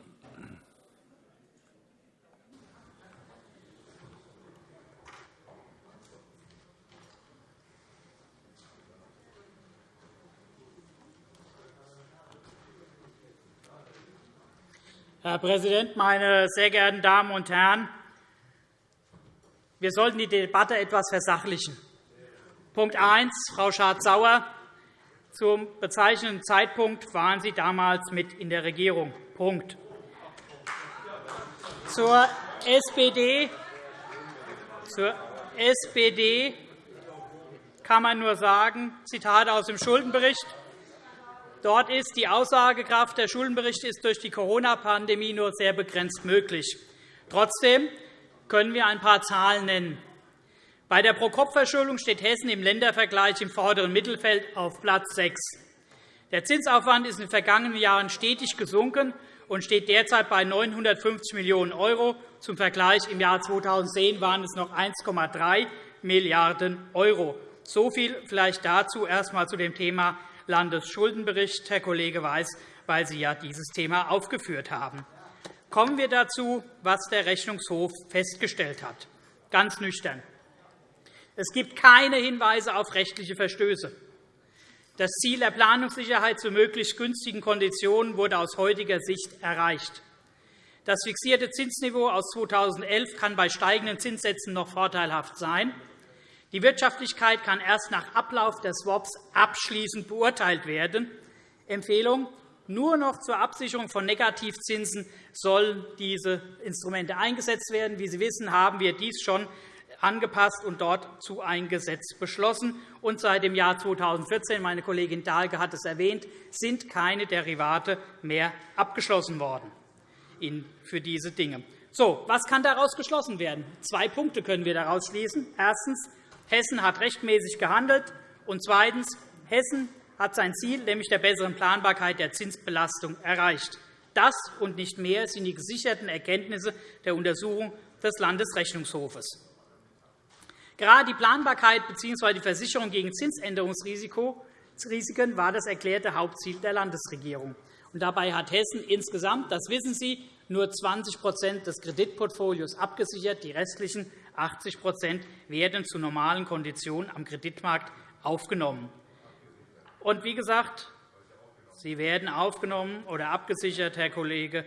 Herr Präsident, meine sehr geehrten Damen und Herren! Wir sollten die Debatte etwas versachlichen. Punkt 1. Frau Schardt-Sauer. Zum bezeichnenden Zeitpunkt waren Sie damals mit in der Regierung. Punkt. Zur SPD, zur SPD kann man nur sagen, Zitat aus dem Schuldenbericht, Dort ist die Aussagekraft der Schuldenberichte ist durch die Corona-Pandemie nur sehr begrenzt möglich. Trotzdem können wir ein paar Zahlen nennen. Bei der Pro-Kopf-Verschuldung steht Hessen im Ländervergleich im vorderen Mittelfeld auf Platz 6. Der Zinsaufwand ist in den vergangenen Jahren stetig gesunken und steht derzeit bei 950 Millionen €. Zum Vergleich im Jahr 2010 waren es noch 1,3 Milliarden €. So viel vielleicht dazu erst einmal zu dem Thema Landesschuldenbericht, Herr Kollege Weiß, weil Sie ja dieses Thema aufgeführt haben. Kommen wir dazu, was der Rechnungshof festgestellt hat. Ganz nüchtern. Es gibt keine Hinweise auf rechtliche Verstöße. Das Ziel der Planungssicherheit zu möglichst günstigen Konditionen wurde aus heutiger Sicht erreicht. Das fixierte Zinsniveau aus 2011 kann bei steigenden Zinssätzen noch vorteilhaft sein. Die Wirtschaftlichkeit kann erst nach Ablauf der Swaps abschließend beurteilt werden. Empfehlung. Nur noch zur Absicherung von Negativzinsen sollen diese Instrumente eingesetzt werden. Wie Sie wissen, haben wir dies schon angepasst und dort zu ein Gesetz beschlossen. Und seit dem Jahr 2014, meine Kollegin Dahlke hat es erwähnt, sind keine Derivate mehr abgeschlossen worden für diese Dinge. So, was kann daraus geschlossen werden? Zwei Punkte können wir daraus schließen. Erstens. Hessen hat rechtmäßig gehandelt. Und zweitens. Hessen hat sein Ziel, nämlich der besseren Planbarkeit der Zinsbelastung, erreicht. Das und nicht mehr sind die gesicherten Erkenntnisse der Untersuchung des Landesrechnungshofes. Gerade die Planbarkeit bzw. die Versicherung gegen Zinsänderungsrisiken war das erklärte Hauptziel der Landesregierung. dabei hat Hessen insgesamt, das wissen Sie, nur 20% des Kreditportfolios abgesichert. Die restlichen 80% werden zu normalen Konditionen am Kreditmarkt aufgenommen. Und wie gesagt, sie werden aufgenommen oder abgesichert, Herr Kollege,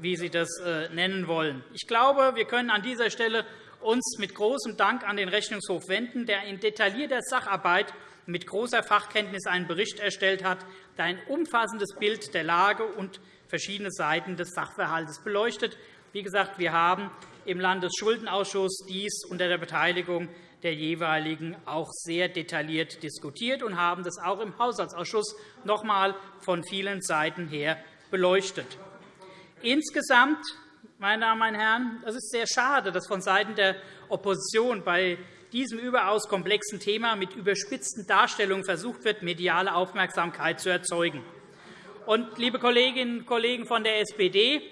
wie Sie das äh, nennen wollen. Ich glaube, wir können an dieser Stelle uns mit großem Dank an den Rechnungshof wenden, der in detaillierter Sacharbeit mit großer Fachkenntnis einen Bericht erstellt hat, der ein umfassendes Bild der Lage und verschiedene Seiten des Sachverhalts beleuchtet. Wie gesagt, wir haben im Landesschuldenausschuss dies unter der Beteiligung der jeweiligen auch sehr detailliert diskutiert und haben das auch im Haushaltsausschuss noch einmal von vielen Seiten her beleuchtet. Insgesamt meine Damen und Herren, es ist sehr schade, dass vonseiten der Opposition bei diesem überaus komplexen Thema mit überspitzten Darstellungen versucht wird, mediale Aufmerksamkeit zu erzeugen. Und, liebe Kolleginnen und Kollegen von der SPD,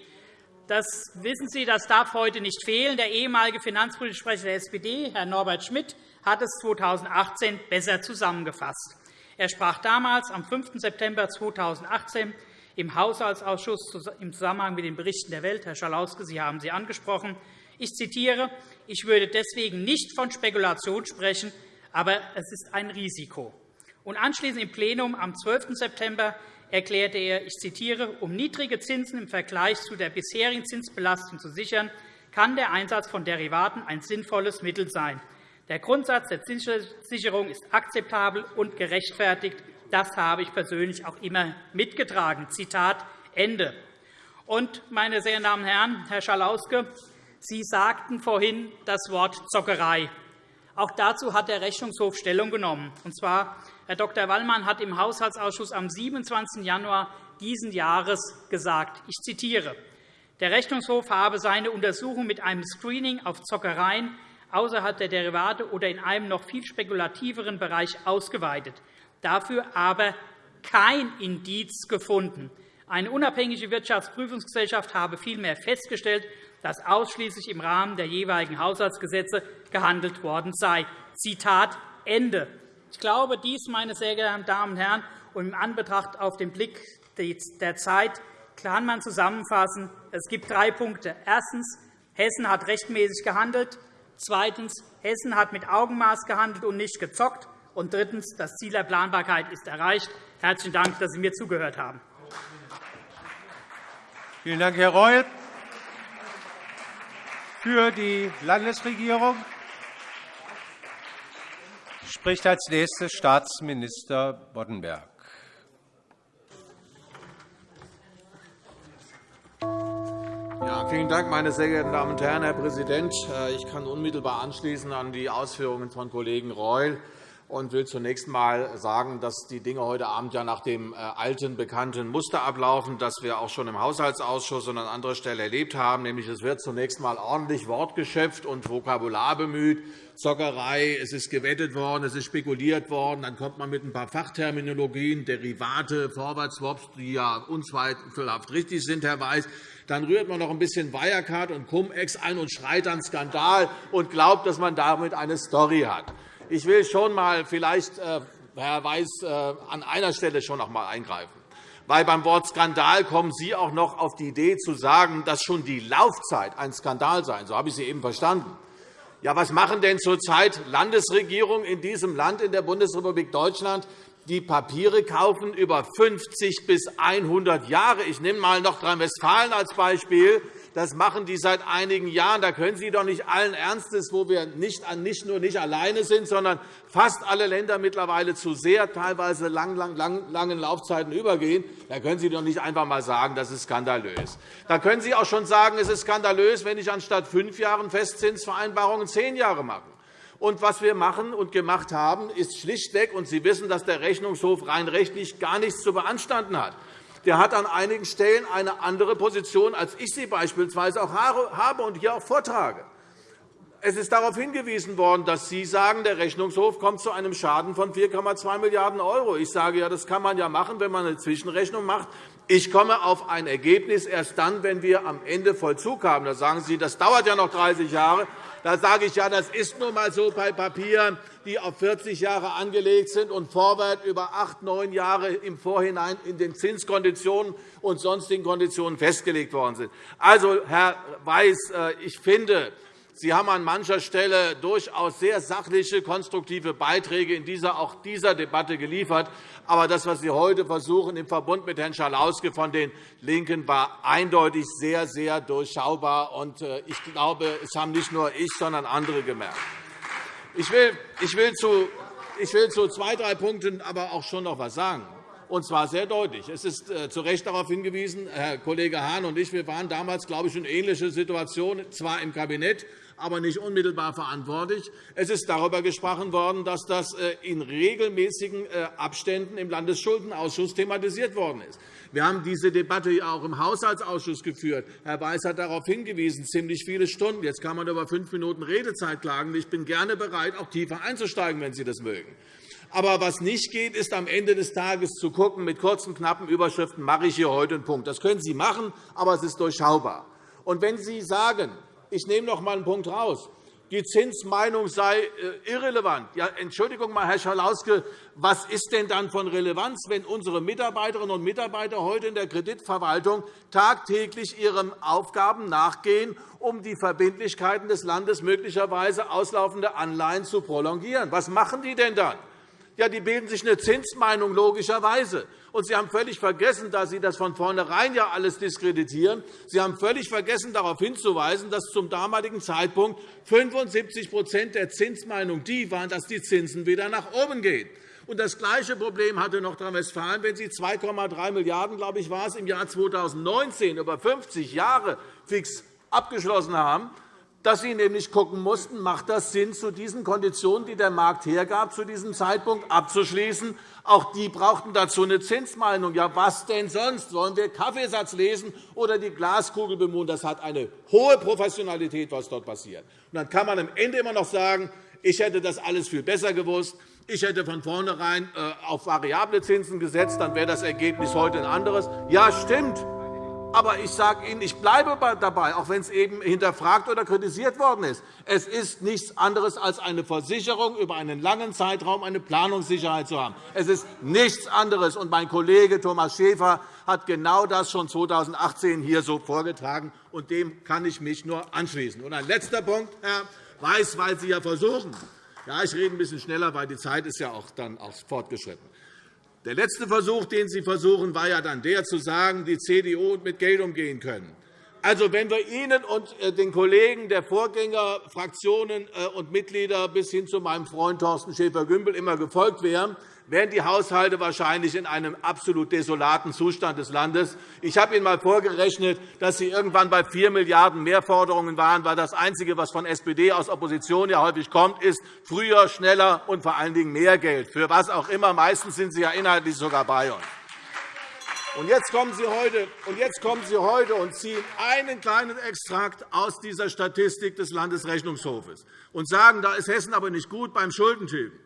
das wissen Sie, das darf heute nicht fehlen. Der ehemalige Finanzpolitische Sprecher der SPD, Herr Norbert Schmidt, hat es 2018 besser zusammengefasst. Er sprach damals am 5. September 2018 im Haushaltsausschuss im Zusammenhang mit den Berichten der Welt. Herr Schalauske, Sie haben sie angesprochen. Ich zitiere. Ich würde deswegen nicht von Spekulation sprechen, aber es ist ein Risiko. Und anschließend im Plenum am 12. September erklärte er, ich zitiere, um niedrige Zinsen im Vergleich zu der bisherigen Zinsbelastung zu sichern, kann der Einsatz von Derivaten ein sinnvolles Mittel sein. Der Grundsatz der Zinssicherung ist akzeptabel und gerechtfertigt. Das habe ich persönlich auch immer mitgetragen. Zitat Ende. Und, meine sehr geehrten Damen und Herren, Herr Schalauske, Sie sagten vorhin das Wort Zockerei. Auch dazu hat der Rechnungshof Stellung genommen. Und zwar, Herr Dr. Wallmann hat im Haushaltsausschuss am 27. Januar dieses Jahres gesagt, ich zitiere, der Rechnungshof habe seine Untersuchung mit einem Screening auf Zockereien außerhalb der Derivate oder in einem noch viel spekulativeren Bereich ausgeweitet, dafür aber kein Indiz gefunden. Eine unabhängige Wirtschaftsprüfungsgesellschaft habe vielmehr festgestellt, dass ausschließlich im Rahmen der jeweiligen Haushaltsgesetze gehandelt worden sei. Zitat Ende. Ich glaube, dies, meine sehr geehrten Damen und Herren, und im Anbetracht auf den Blick der Zeit kann man zusammenfassen. Es gibt drei Punkte. Erstens. Hessen hat rechtmäßig gehandelt. Zweitens. Hessen hat mit Augenmaß gehandelt und nicht gezockt. Und drittens. Das Ziel der Planbarkeit ist erreicht. Herzlichen Dank, dass Sie mir zugehört haben. Vielen Dank, Herr Reul. Für die Landesregierung spricht als Nächster Staatsminister Boddenberg. Ja, vielen Dank, meine sehr geehrten Damen und Herren, Herr Präsident! Äh, ich kann unmittelbar anschließen an die Ausführungen von Kollegen Reul und will zunächst einmal sagen, dass die Dinge heute Abend ja nach dem äh, alten, bekannten Muster ablaufen, das wir auch schon im Haushaltsausschuss und an anderer Stelle erlebt haben. Nämlich, es wird zunächst einmal ordentlich Wort geschöpft und Vokabular bemüht. Zockerei, es ist gewettet worden, es ist spekuliert worden. Dann kommt man mit ein paar Fachterminologien, Derivate, Forward Swaps, die ja unzweifelhaft richtig sind, Herr Weiß. Dann rührt man noch ein bisschen Wirecard und Cum-Ex ein und schreit an Skandal und glaubt, dass man damit eine Story hat. Ich will schon einmal vielleicht, äh, Herr Weiß, äh, an einer Stelle schon noch einmal eingreifen. Weil beim Wort Skandal kommen Sie auch noch auf die Idee zu sagen, dass schon die Laufzeit ein Skandal sei. So habe ich Sie eben verstanden. Ja, was machen denn zurzeit Landesregierungen in diesem Land, in der Bundesrepublik Deutschland, die Papiere kaufen über 50 bis 100 Jahre? Ich nehme einmal Nordrhein-Westfalen als Beispiel. Das machen die seit einigen Jahren. Da können Sie doch nicht allen Ernstes, wo wir nicht, nicht nur nicht alleine sind, sondern fast alle Länder mittlerweile zu sehr teilweise lang, lang, lang, langen Laufzeiten übergehen, da können Sie doch nicht einfach einmal sagen, das ist skandalös. Da können Sie auch schon sagen, es ist skandalös, wenn ich anstatt fünf Jahren Festzinsvereinbarungen zehn Jahre mache. Und was wir machen und gemacht haben, ist schlichtweg, und Sie wissen, dass der Rechnungshof rein rechtlich gar nichts zu beanstanden hat der hat an einigen Stellen eine andere Position, als ich sie beispielsweise auch habe und hier auch vortrage. Es ist darauf hingewiesen worden, dass Sie sagen, der Rechnungshof kommt zu einem Schaden von 4,2 Milliarden €. Ich sage, ja, das kann man ja machen, wenn man eine Zwischenrechnung macht. Ich komme auf ein Ergebnis erst dann, wenn wir am Ende Vollzug haben. Da sagen Sie, das dauert ja noch 30 Jahre. Da sage ich, ja, das ist nun einmal so bei Papieren, die auf 40 Jahre angelegt sind und vorwärts über acht, neun Jahre im Vorhinein in den Zinskonditionen und sonstigen Konditionen festgelegt worden sind. Also, Herr Weiß, äh, ich finde, Sie haben an mancher Stelle durchaus sehr sachliche, konstruktive Beiträge in dieser, auch dieser Debatte geliefert. Aber das, was Sie heute versuchen, im Verbund mit Herrn Schalauske von den LINKEN, war eindeutig sehr, sehr durchschaubar. Äh, ich glaube, es haben nicht nur ich, sondern andere gemerkt. Ich will, ich will, zu, ich will zu zwei, drei Punkten aber auch schon noch etwas sagen. und zwar sehr deutlich. Es ist äh, zu Recht darauf hingewiesen, Herr Kollege Hahn und ich, wir waren damals, glaube ich, in ähnliche Situation, zwar im Kabinett, aber nicht unmittelbar verantwortlich. Es ist darüber gesprochen worden, dass das äh, in regelmäßigen äh, Abständen im Landesschuldenausschuss thematisiert worden ist. Wir haben diese Debatte auch im Haushaltsausschuss geführt. Herr Weiß hat darauf hingewiesen, ziemlich viele Stunden. Jetzt kann man über fünf Minuten Redezeit klagen. Ich bin gerne bereit, auch tiefer einzusteigen, wenn Sie das mögen. Aber was nicht geht, ist am Ende des Tages zu schauen, mit kurzen, knappen Überschriften mache ich hier heute einen Punkt. Das können Sie machen, aber es ist durchschaubar. Und wenn Sie sagen, ich nehme noch einmal einen Punkt heraus, die Zinsmeinung sei äh, irrelevant. Ja, Entschuldigung, Herr Schalauske, was ist denn dann von Relevanz, wenn unsere Mitarbeiterinnen und Mitarbeiter heute in der Kreditverwaltung tagtäglich ihren Aufgaben nachgehen, um die Verbindlichkeiten des Landes möglicherweise auslaufende Anleihen zu prolongieren? Was machen die denn dann? Ja, die bilden sich eine Zinsmeinung logischerweise. Und Sie haben völlig vergessen, dass Sie das von vornherein ja alles diskreditieren. Sie haben völlig vergessen, darauf hinzuweisen, dass zum damaligen Zeitpunkt 75% der Zinsmeinung die waren, dass die Zinsen wieder nach oben gehen. Und das gleiche Problem hatte Nordrhein-Westfalen, wenn Sie 2,3 Milliarden € glaube ich, war es, im Jahr 2019 über 50 Jahre fix abgeschlossen haben dass Sie nämlich schauen mussten, macht das Sinn, zu diesen Konditionen, die der Markt hergab, zu diesem Zeitpunkt abzuschließen. Auch die brauchten dazu eine Zinsmeinung. Ja, was denn sonst? Wollen wir Kaffeesatz lesen oder die Glaskugel bemühen? Das hat eine hohe Professionalität, was dort passiert. Und dann kann man am Ende immer noch sagen, ich hätte das alles viel besser gewusst. Ich hätte von vornherein äh, auf variable Zinsen gesetzt, dann wäre das Ergebnis heute ein anderes. Ja, stimmt. Aber ich sage Ihnen, ich bleibe dabei, auch wenn es eben hinterfragt oder kritisiert worden ist. Es ist nichts anderes als eine Versicherung, über einen langen Zeitraum eine Planungssicherheit zu haben. Es ist nichts anderes. Und mein Kollege Thomas Schäfer hat genau das schon 2018 hier so vorgetragen, und dem kann ich mich nur anschließen. Und ein letzter Punkt, Herr Weiß, weil Sie ja versuchen, ja, ich rede ein bisschen schneller, weil die Zeit ist ja auch dann auch fortgeschritten. Der letzte Versuch, den Sie versuchen, war ja dann der, zu sagen, die CDU mit Geld umgehen können. Also, wenn wir Ihnen und äh, den Kollegen der Vorgängerfraktionen äh, und Mitglieder bis hin zu meinem Freund Thorsten Schäfer-Gümbel immer gefolgt wären, wären die Haushalte wahrscheinlich in einem absolut desolaten Zustand des Landes. Ich habe Ihnen einmal vorgerechnet, dass Sie irgendwann bei 4 Milliarden € Mehrforderungen waren, weil das Einzige, was von SPD aus Opposition ja häufig kommt, ist früher, schneller und vor allen Dingen mehr Geld. Für was auch immer. Meistens sind Sie ja inhaltlich sogar bei uns. Und jetzt kommen Sie heute und ziehen einen kleinen Extrakt aus dieser Statistik des Landesrechnungshofes und sagen, da ist Hessen aber nicht gut beim Schuldentilgen.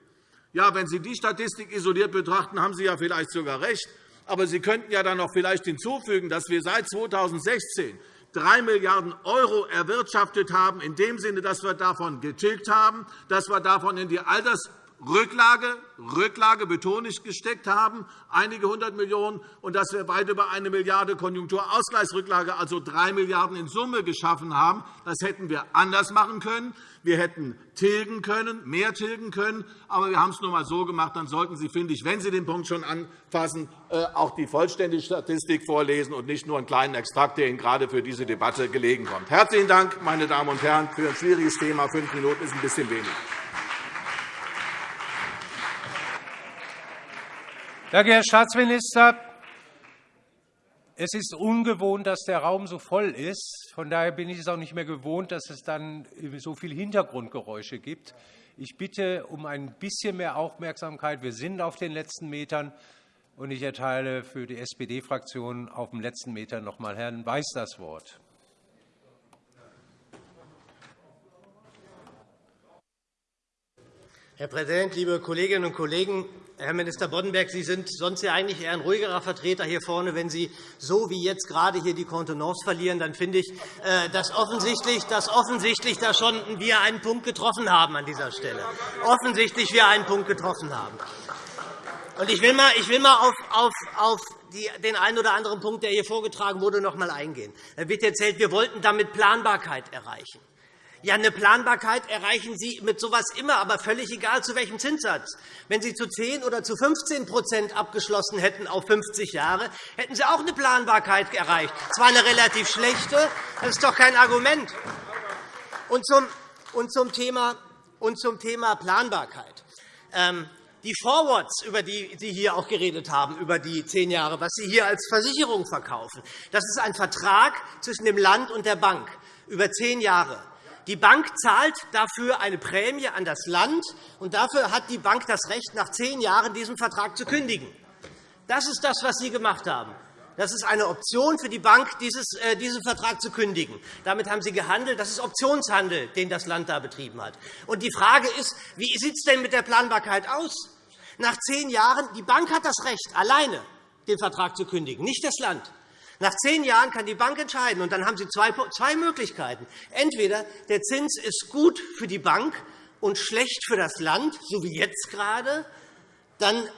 Ja, wenn Sie die Statistik isoliert betrachten, haben Sie ja vielleicht sogar recht. Aber Sie könnten ja dann noch vielleicht hinzufügen, dass wir seit 2016 3 Milliarden € erwirtschaftet haben, in dem Sinne, dass wir davon getilgt haben, dass wir davon in die Alters Rücklage, Rücklage betone ich, gesteckt haben, einige hundert Millionen, und dass wir weit über eine Milliarde Konjunkturausgleichsrücklage, also drei Milliarden € in Summe geschaffen haben. Das hätten wir anders machen können. Wir hätten tilgen können, mehr tilgen können. Aber wir haben es nur einmal so gemacht. Dann sollten Sie, finde ich, wenn Sie den Punkt schon anfassen, äh, auch die vollständige Statistik vorlesen und nicht nur einen kleinen Extrakt, der Ihnen gerade für diese Debatte gelegen kommt. Herzlichen Dank, meine Damen und Herren, für ein schwieriges Thema. Fünf Minuten ist ein bisschen wenig. Danke, Herr Staatsminister. Es ist ungewohnt, dass der Raum so voll ist. Von daher bin ich es auch nicht mehr gewohnt, dass es dann so viele Hintergrundgeräusche gibt. Ich bitte um ein bisschen mehr Aufmerksamkeit. Wir sind auf den letzten Metern. Und ich erteile für die SPD-Fraktion auf dem letzten Meter noch einmal Herrn Weiß das Wort. Herr Präsident, liebe Kolleginnen und Kollegen! Herr Minister Boddenberg, Sie sind sonst ja eigentlich eher ein ruhigerer Vertreter hier vorne. Wenn Sie so wie jetzt gerade hier die Kontenance verlieren, dann finde ich, äh, dass offensichtlich, dass offensichtlich da schon wir einen Punkt getroffen haben an dieser Stelle. Offensichtlich wir einen Punkt getroffen haben. Und ich will mal, ich will mal auf, auf, auf den einen oder anderen Punkt, der hier vorgetragen wurde, noch einmal eingehen. Da wird erzählt, wir wollten damit Planbarkeit erreichen. Ja, eine Planbarkeit erreichen Sie mit so etwas immer, aber völlig egal, zu welchem Zinssatz. Wenn Sie zu 10 oder zu 15% abgeschlossen hätten auf 50 Jahre, hätten Sie auch eine Planbarkeit erreicht. Zwar eine relativ schlechte, das ist doch kein Argument. Und zum, und zum, Thema, und zum Thema Planbarkeit. Ähm, Die Forwards, über die Sie hier auch geredet haben, über die zehn Jahre, was Sie hier als Versicherung verkaufen, das ist ein Vertrag zwischen dem Land und der Bank über zehn Jahre. Die Bank zahlt dafür eine Prämie an das Land, und dafür hat die Bank das Recht, nach zehn Jahren diesen Vertrag zu kündigen. Das ist das, was Sie gemacht haben. Das ist eine Option für die Bank, äh, diesen Vertrag zu kündigen. Damit haben Sie gehandelt. Das ist Optionshandel, den das Land da betrieben hat. Und die Frage ist, wie sieht es denn mit der Planbarkeit aus? Nach zehn Jahren, die Bank hat das Recht, alleine den Vertrag zu kündigen, nicht das Land. Nach zehn Jahren kann die Bank entscheiden, und dann haben Sie zwei Möglichkeiten. Entweder der Zins ist gut für die Bank und schlecht für das Land, so wie jetzt gerade, dann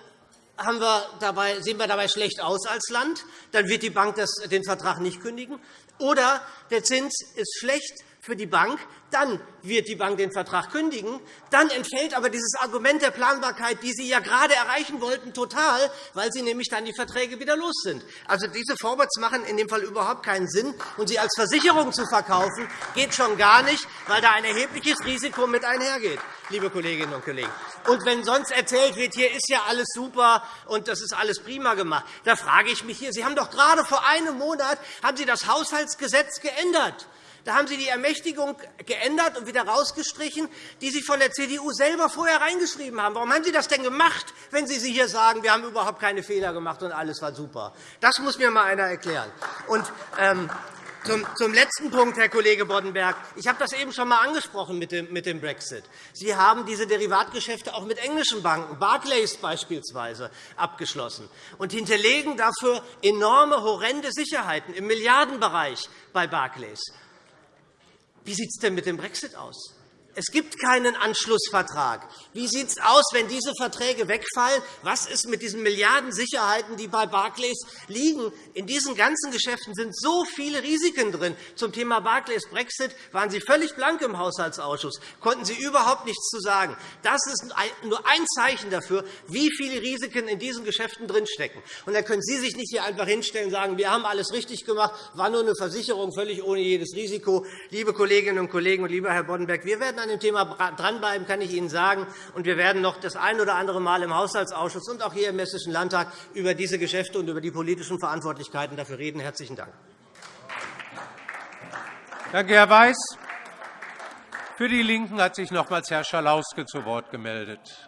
haben wir dabei, sehen wir dabei schlecht aus als Land. Dann wird die Bank den Vertrag nicht kündigen. Oder der Zins ist schlecht für die Bank, dann wird die Bank den Vertrag kündigen. Dann entfällt aber dieses Argument der Planbarkeit, die Sie ja gerade erreichen wollten, total, weil Sie nämlich dann die Verträge wieder los sind. Also diese Forwards machen in dem Fall überhaupt keinen Sinn. Und sie als Versicherung zu verkaufen, geht schon gar nicht, weil da ein erhebliches Risiko mit einhergeht, liebe Kolleginnen und Kollegen. Und wenn sonst erzählt wird, hier ist ja alles super und das ist alles prima gemacht, da frage ich mich hier, Sie haben doch gerade vor einem Monat haben Sie das Haushaltsgesetz geändert. Da haben Sie die Ermächtigung geändert und wieder rausgestrichen, die Sie von der CDU selber vorher reingeschrieben haben. Warum haben Sie das denn gemacht, wenn Sie hier sagen, wir haben überhaupt keine Fehler gemacht und alles war super? Das muss mir einmal einer erklären. Und, ähm, zum, letzten Punkt, Herr Kollege Boddenberg. Ich habe das eben schon einmal angesprochen mit dem, Brexit. Sie haben diese Derivatgeschäfte auch mit englischen Banken, Barclays beispielsweise, abgeschlossen und hinterlegen dafür enorme, horrende Sicherheiten im Milliardenbereich bei Barclays. Wie sieht es denn mit dem Brexit aus? Es gibt keinen Anschlussvertrag. Wie sieht es aus, wenn diese Verträge wegfallen? Was ist mit diesen Milliardensicherheiten, die bei Barclays liegen? In diesen ganzen Geschäften sind so viele Risiken drin. Zum Thema Barclays Brexit waren Sie völlig blank im Haushaltsausschuss, konnten Sie überhaupt nichts zu sagen. Das ist nur ein Zeichen dafür, wie viele Risiken in diesen Geschäften drinstecken. Und da können Sie sich nicht hier einfach hinstellen und sagen, wir haben alles richtig gemacht, war nur eine Versicherung, völlig ohne jedes Risiko. Liebe Kolleginnen und Kollegen und lieber Herr Boddenberg, wir werden an dem Thema dranbleiben, kann ich Ihnen sagen. Und wir werden noch das ein oder andere Mal im Haushaltsausschuss und auch hier im Hessischen Landtag über diese Geschäfte und über die politischen Verantwortlichkeiten dafür reden. – Herzlichen Dank. Danke, Herr Weiß. Für die LINKEN hat sich nochmals Herr Schalauske zu Wort gemeldet.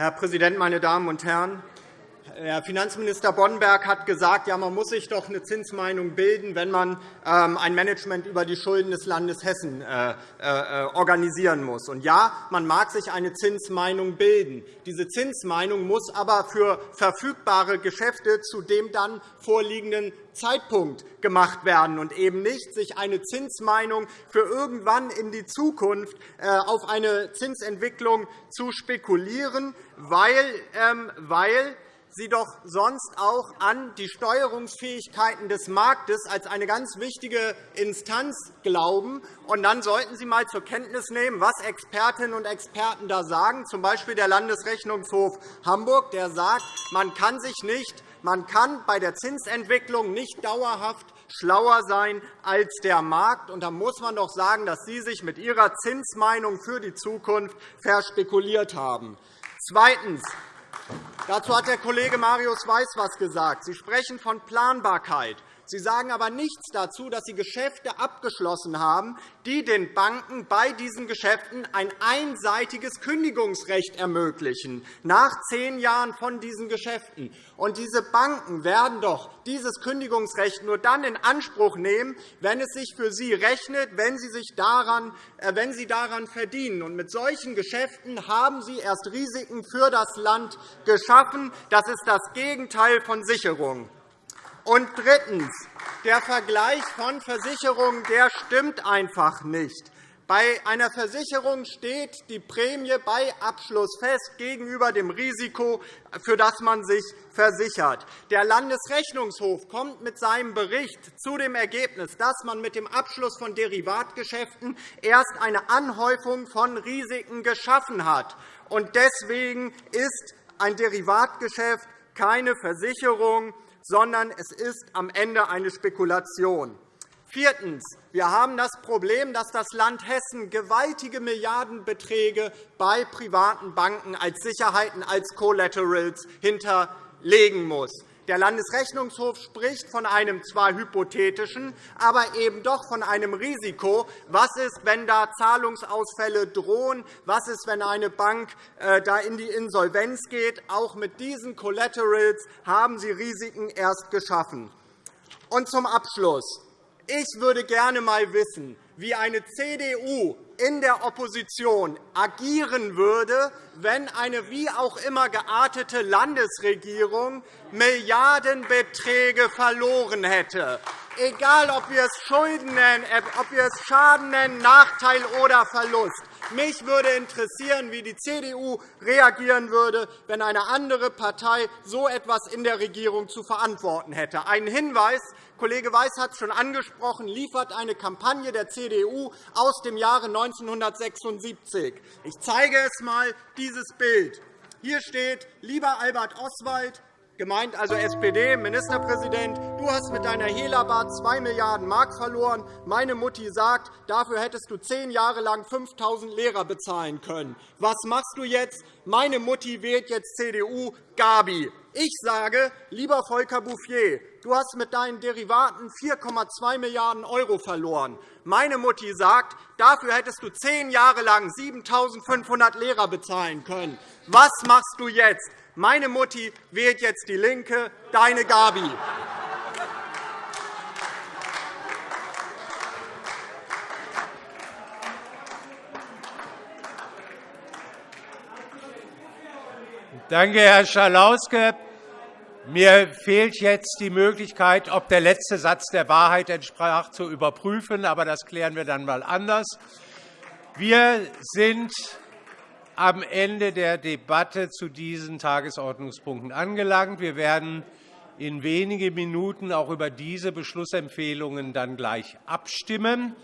Herr Präsident, meine Damen und Herren! Herr Finanzminister Boddenberg hat gesagt, ja, man muss sich doch eine Zinsmeinung bilden, wenn man ähm, ein Management über die Schulden des Landes Hessen äh, äh, organisieren muss. Und ja, man mag sich eine Zinsmeinung bilden. Diese Zinsmeinung muss aber für verfügbare Geschäfte zu dem dann vorliegenden Zeitpunkt gemacht werden und eben nicht sich eine Zinsmeinung für irgendwann in die Zukunft äh, auf eine Zinsentwicklung zu spekulieren, weil, ähm, weil Sie doch sonst auch an die Steuerungsfähigkeiten des Marktes als eine ganz wichtige Instanz glauben. Und dann sollten Sie einmal zur Kenntnis nehmen, was Expertinnen und Experten da sagen, z. B. der Landesrechnungshof Hamburg, der sagt, man kann sich nicht man kann bei der Zinsentwicklung nicht dauerhaft schlauer sein als der Markt. Und da muss man doch sagen, dass Sie sich mit Ihrer Zinsmeinung für die Zukunft verspekuliert haben. Zweitens. Dazu hat der Kollege Marius Weiß etwas gesagt. Sie sprechen von Planbarkeit. Sie sagen aber nichts dazu, dass Sie Geschäfte abgeschlossen haben, die den Banken bei diesen Geschäften ein einseitiges Kündigungsrecht ermöglichen, nach zehn Jahren von diesen Geschäften. Und diese Banken werden doch dieses Kündigungsrecht nur dann in Anspruch nehmen, wenn es sich für sie rechnet, wenn sie, sich daran, äh, wenn sie daran verdienen. Und mit solchen Geschäften haben Sie erst Risiken für das Land geschaffen. Das ist das Gegenteil von Sicherung. Und drittens. Der Vergleich von Versicherungen der stimmt einfach nicht. Bei einer Versicherung steht die Prämie bei Abschluss fest gegenüber dem Risiko, für das man sich versichert. Der Landesrechnungshof kommt mit seinem Bericht zu dem Ergebnis, dass man mit dem Abschluss von Derivatgeschäften erst eine Anhäufung von Risiken geschaffen hat. Deswegen ist ein Derivatgeschäft keine Versicherung, sondern es ist am Ende eine Spekulation. Viertens. Wir haben das Problem, dass das Land Hessen gewaltige Milliardenbeträge bei privaten Banken als Sicherheiten, als Collaterals hinterlegen muss. Der Landesrechnungshof spricht von einem zwar hypothetischen, aber eben doch von einem Risiko. Was ist, wenn da Zahlungsausfälle drohen? Was ist, wenn eine Bank äh, da in die Insolvenz geht? Auch mit diesen Collaterals haben Sie Risiken erst geschaffen. Und zum Abschluss. Ich würde gerne einmal wissen, wie eine CDU in der Opposition agieren würde, wenn eine wie auch immer geartete Landesregierung Milliardenbeträge verloren hätte. Egal, ob wir es Schulden nennen, äh, ob wir es Schaden nennen, Nachteil oder Verlust. Mich würde interessieren, wie die CDU reagieren würde, wenn eine andere Partei so etwas in der Regierung zu verantworten hätte. Ein Hinweis, Kollege Weiß hat es schon angesprochen, liefert eine Kampagne der CDU aus dem Jahre 1976. Ich zeige es einmal, dieses Bild. Hier steht, lieber Albert Oswald, gemeint also SPD, Ministerpräsident, du hast mit deiner Hela-Bar 2 Milliarden Mark verloren. Meine Mutti sagt, dafür hättest du zehn Jahre lang 5.000 Lehrer bezahlen können. Was machst du jetzt? Meine Mutti wählt jetzt CDU, Gabi. Ich sage, lieber Volker Bouffier, du hast mit deinen Derivaten 4,2 Milliarden € verloren. Meine Mutti sagt, dafür hättest du zehn Jahre lang 7.500 Lehrer bezahlen können. Was machst du jetzt? Meine Mutti wählt jetzt DIE LINKE, deine Gabi. Danke, Herr Schalauske. Mir fehlt jetzt die Möglichkeit, ob der letzte Satz der Wahrheit entsprach, zu überprüfen. Aber das klären wir dann einmal anders. Wir sind am Ende der Debatte zu diesen Tagesordnungspunkten angelangt. Wir werden in wenigen Minuten auch über diese Beschlussempfehlungen dann gleich abstimmen.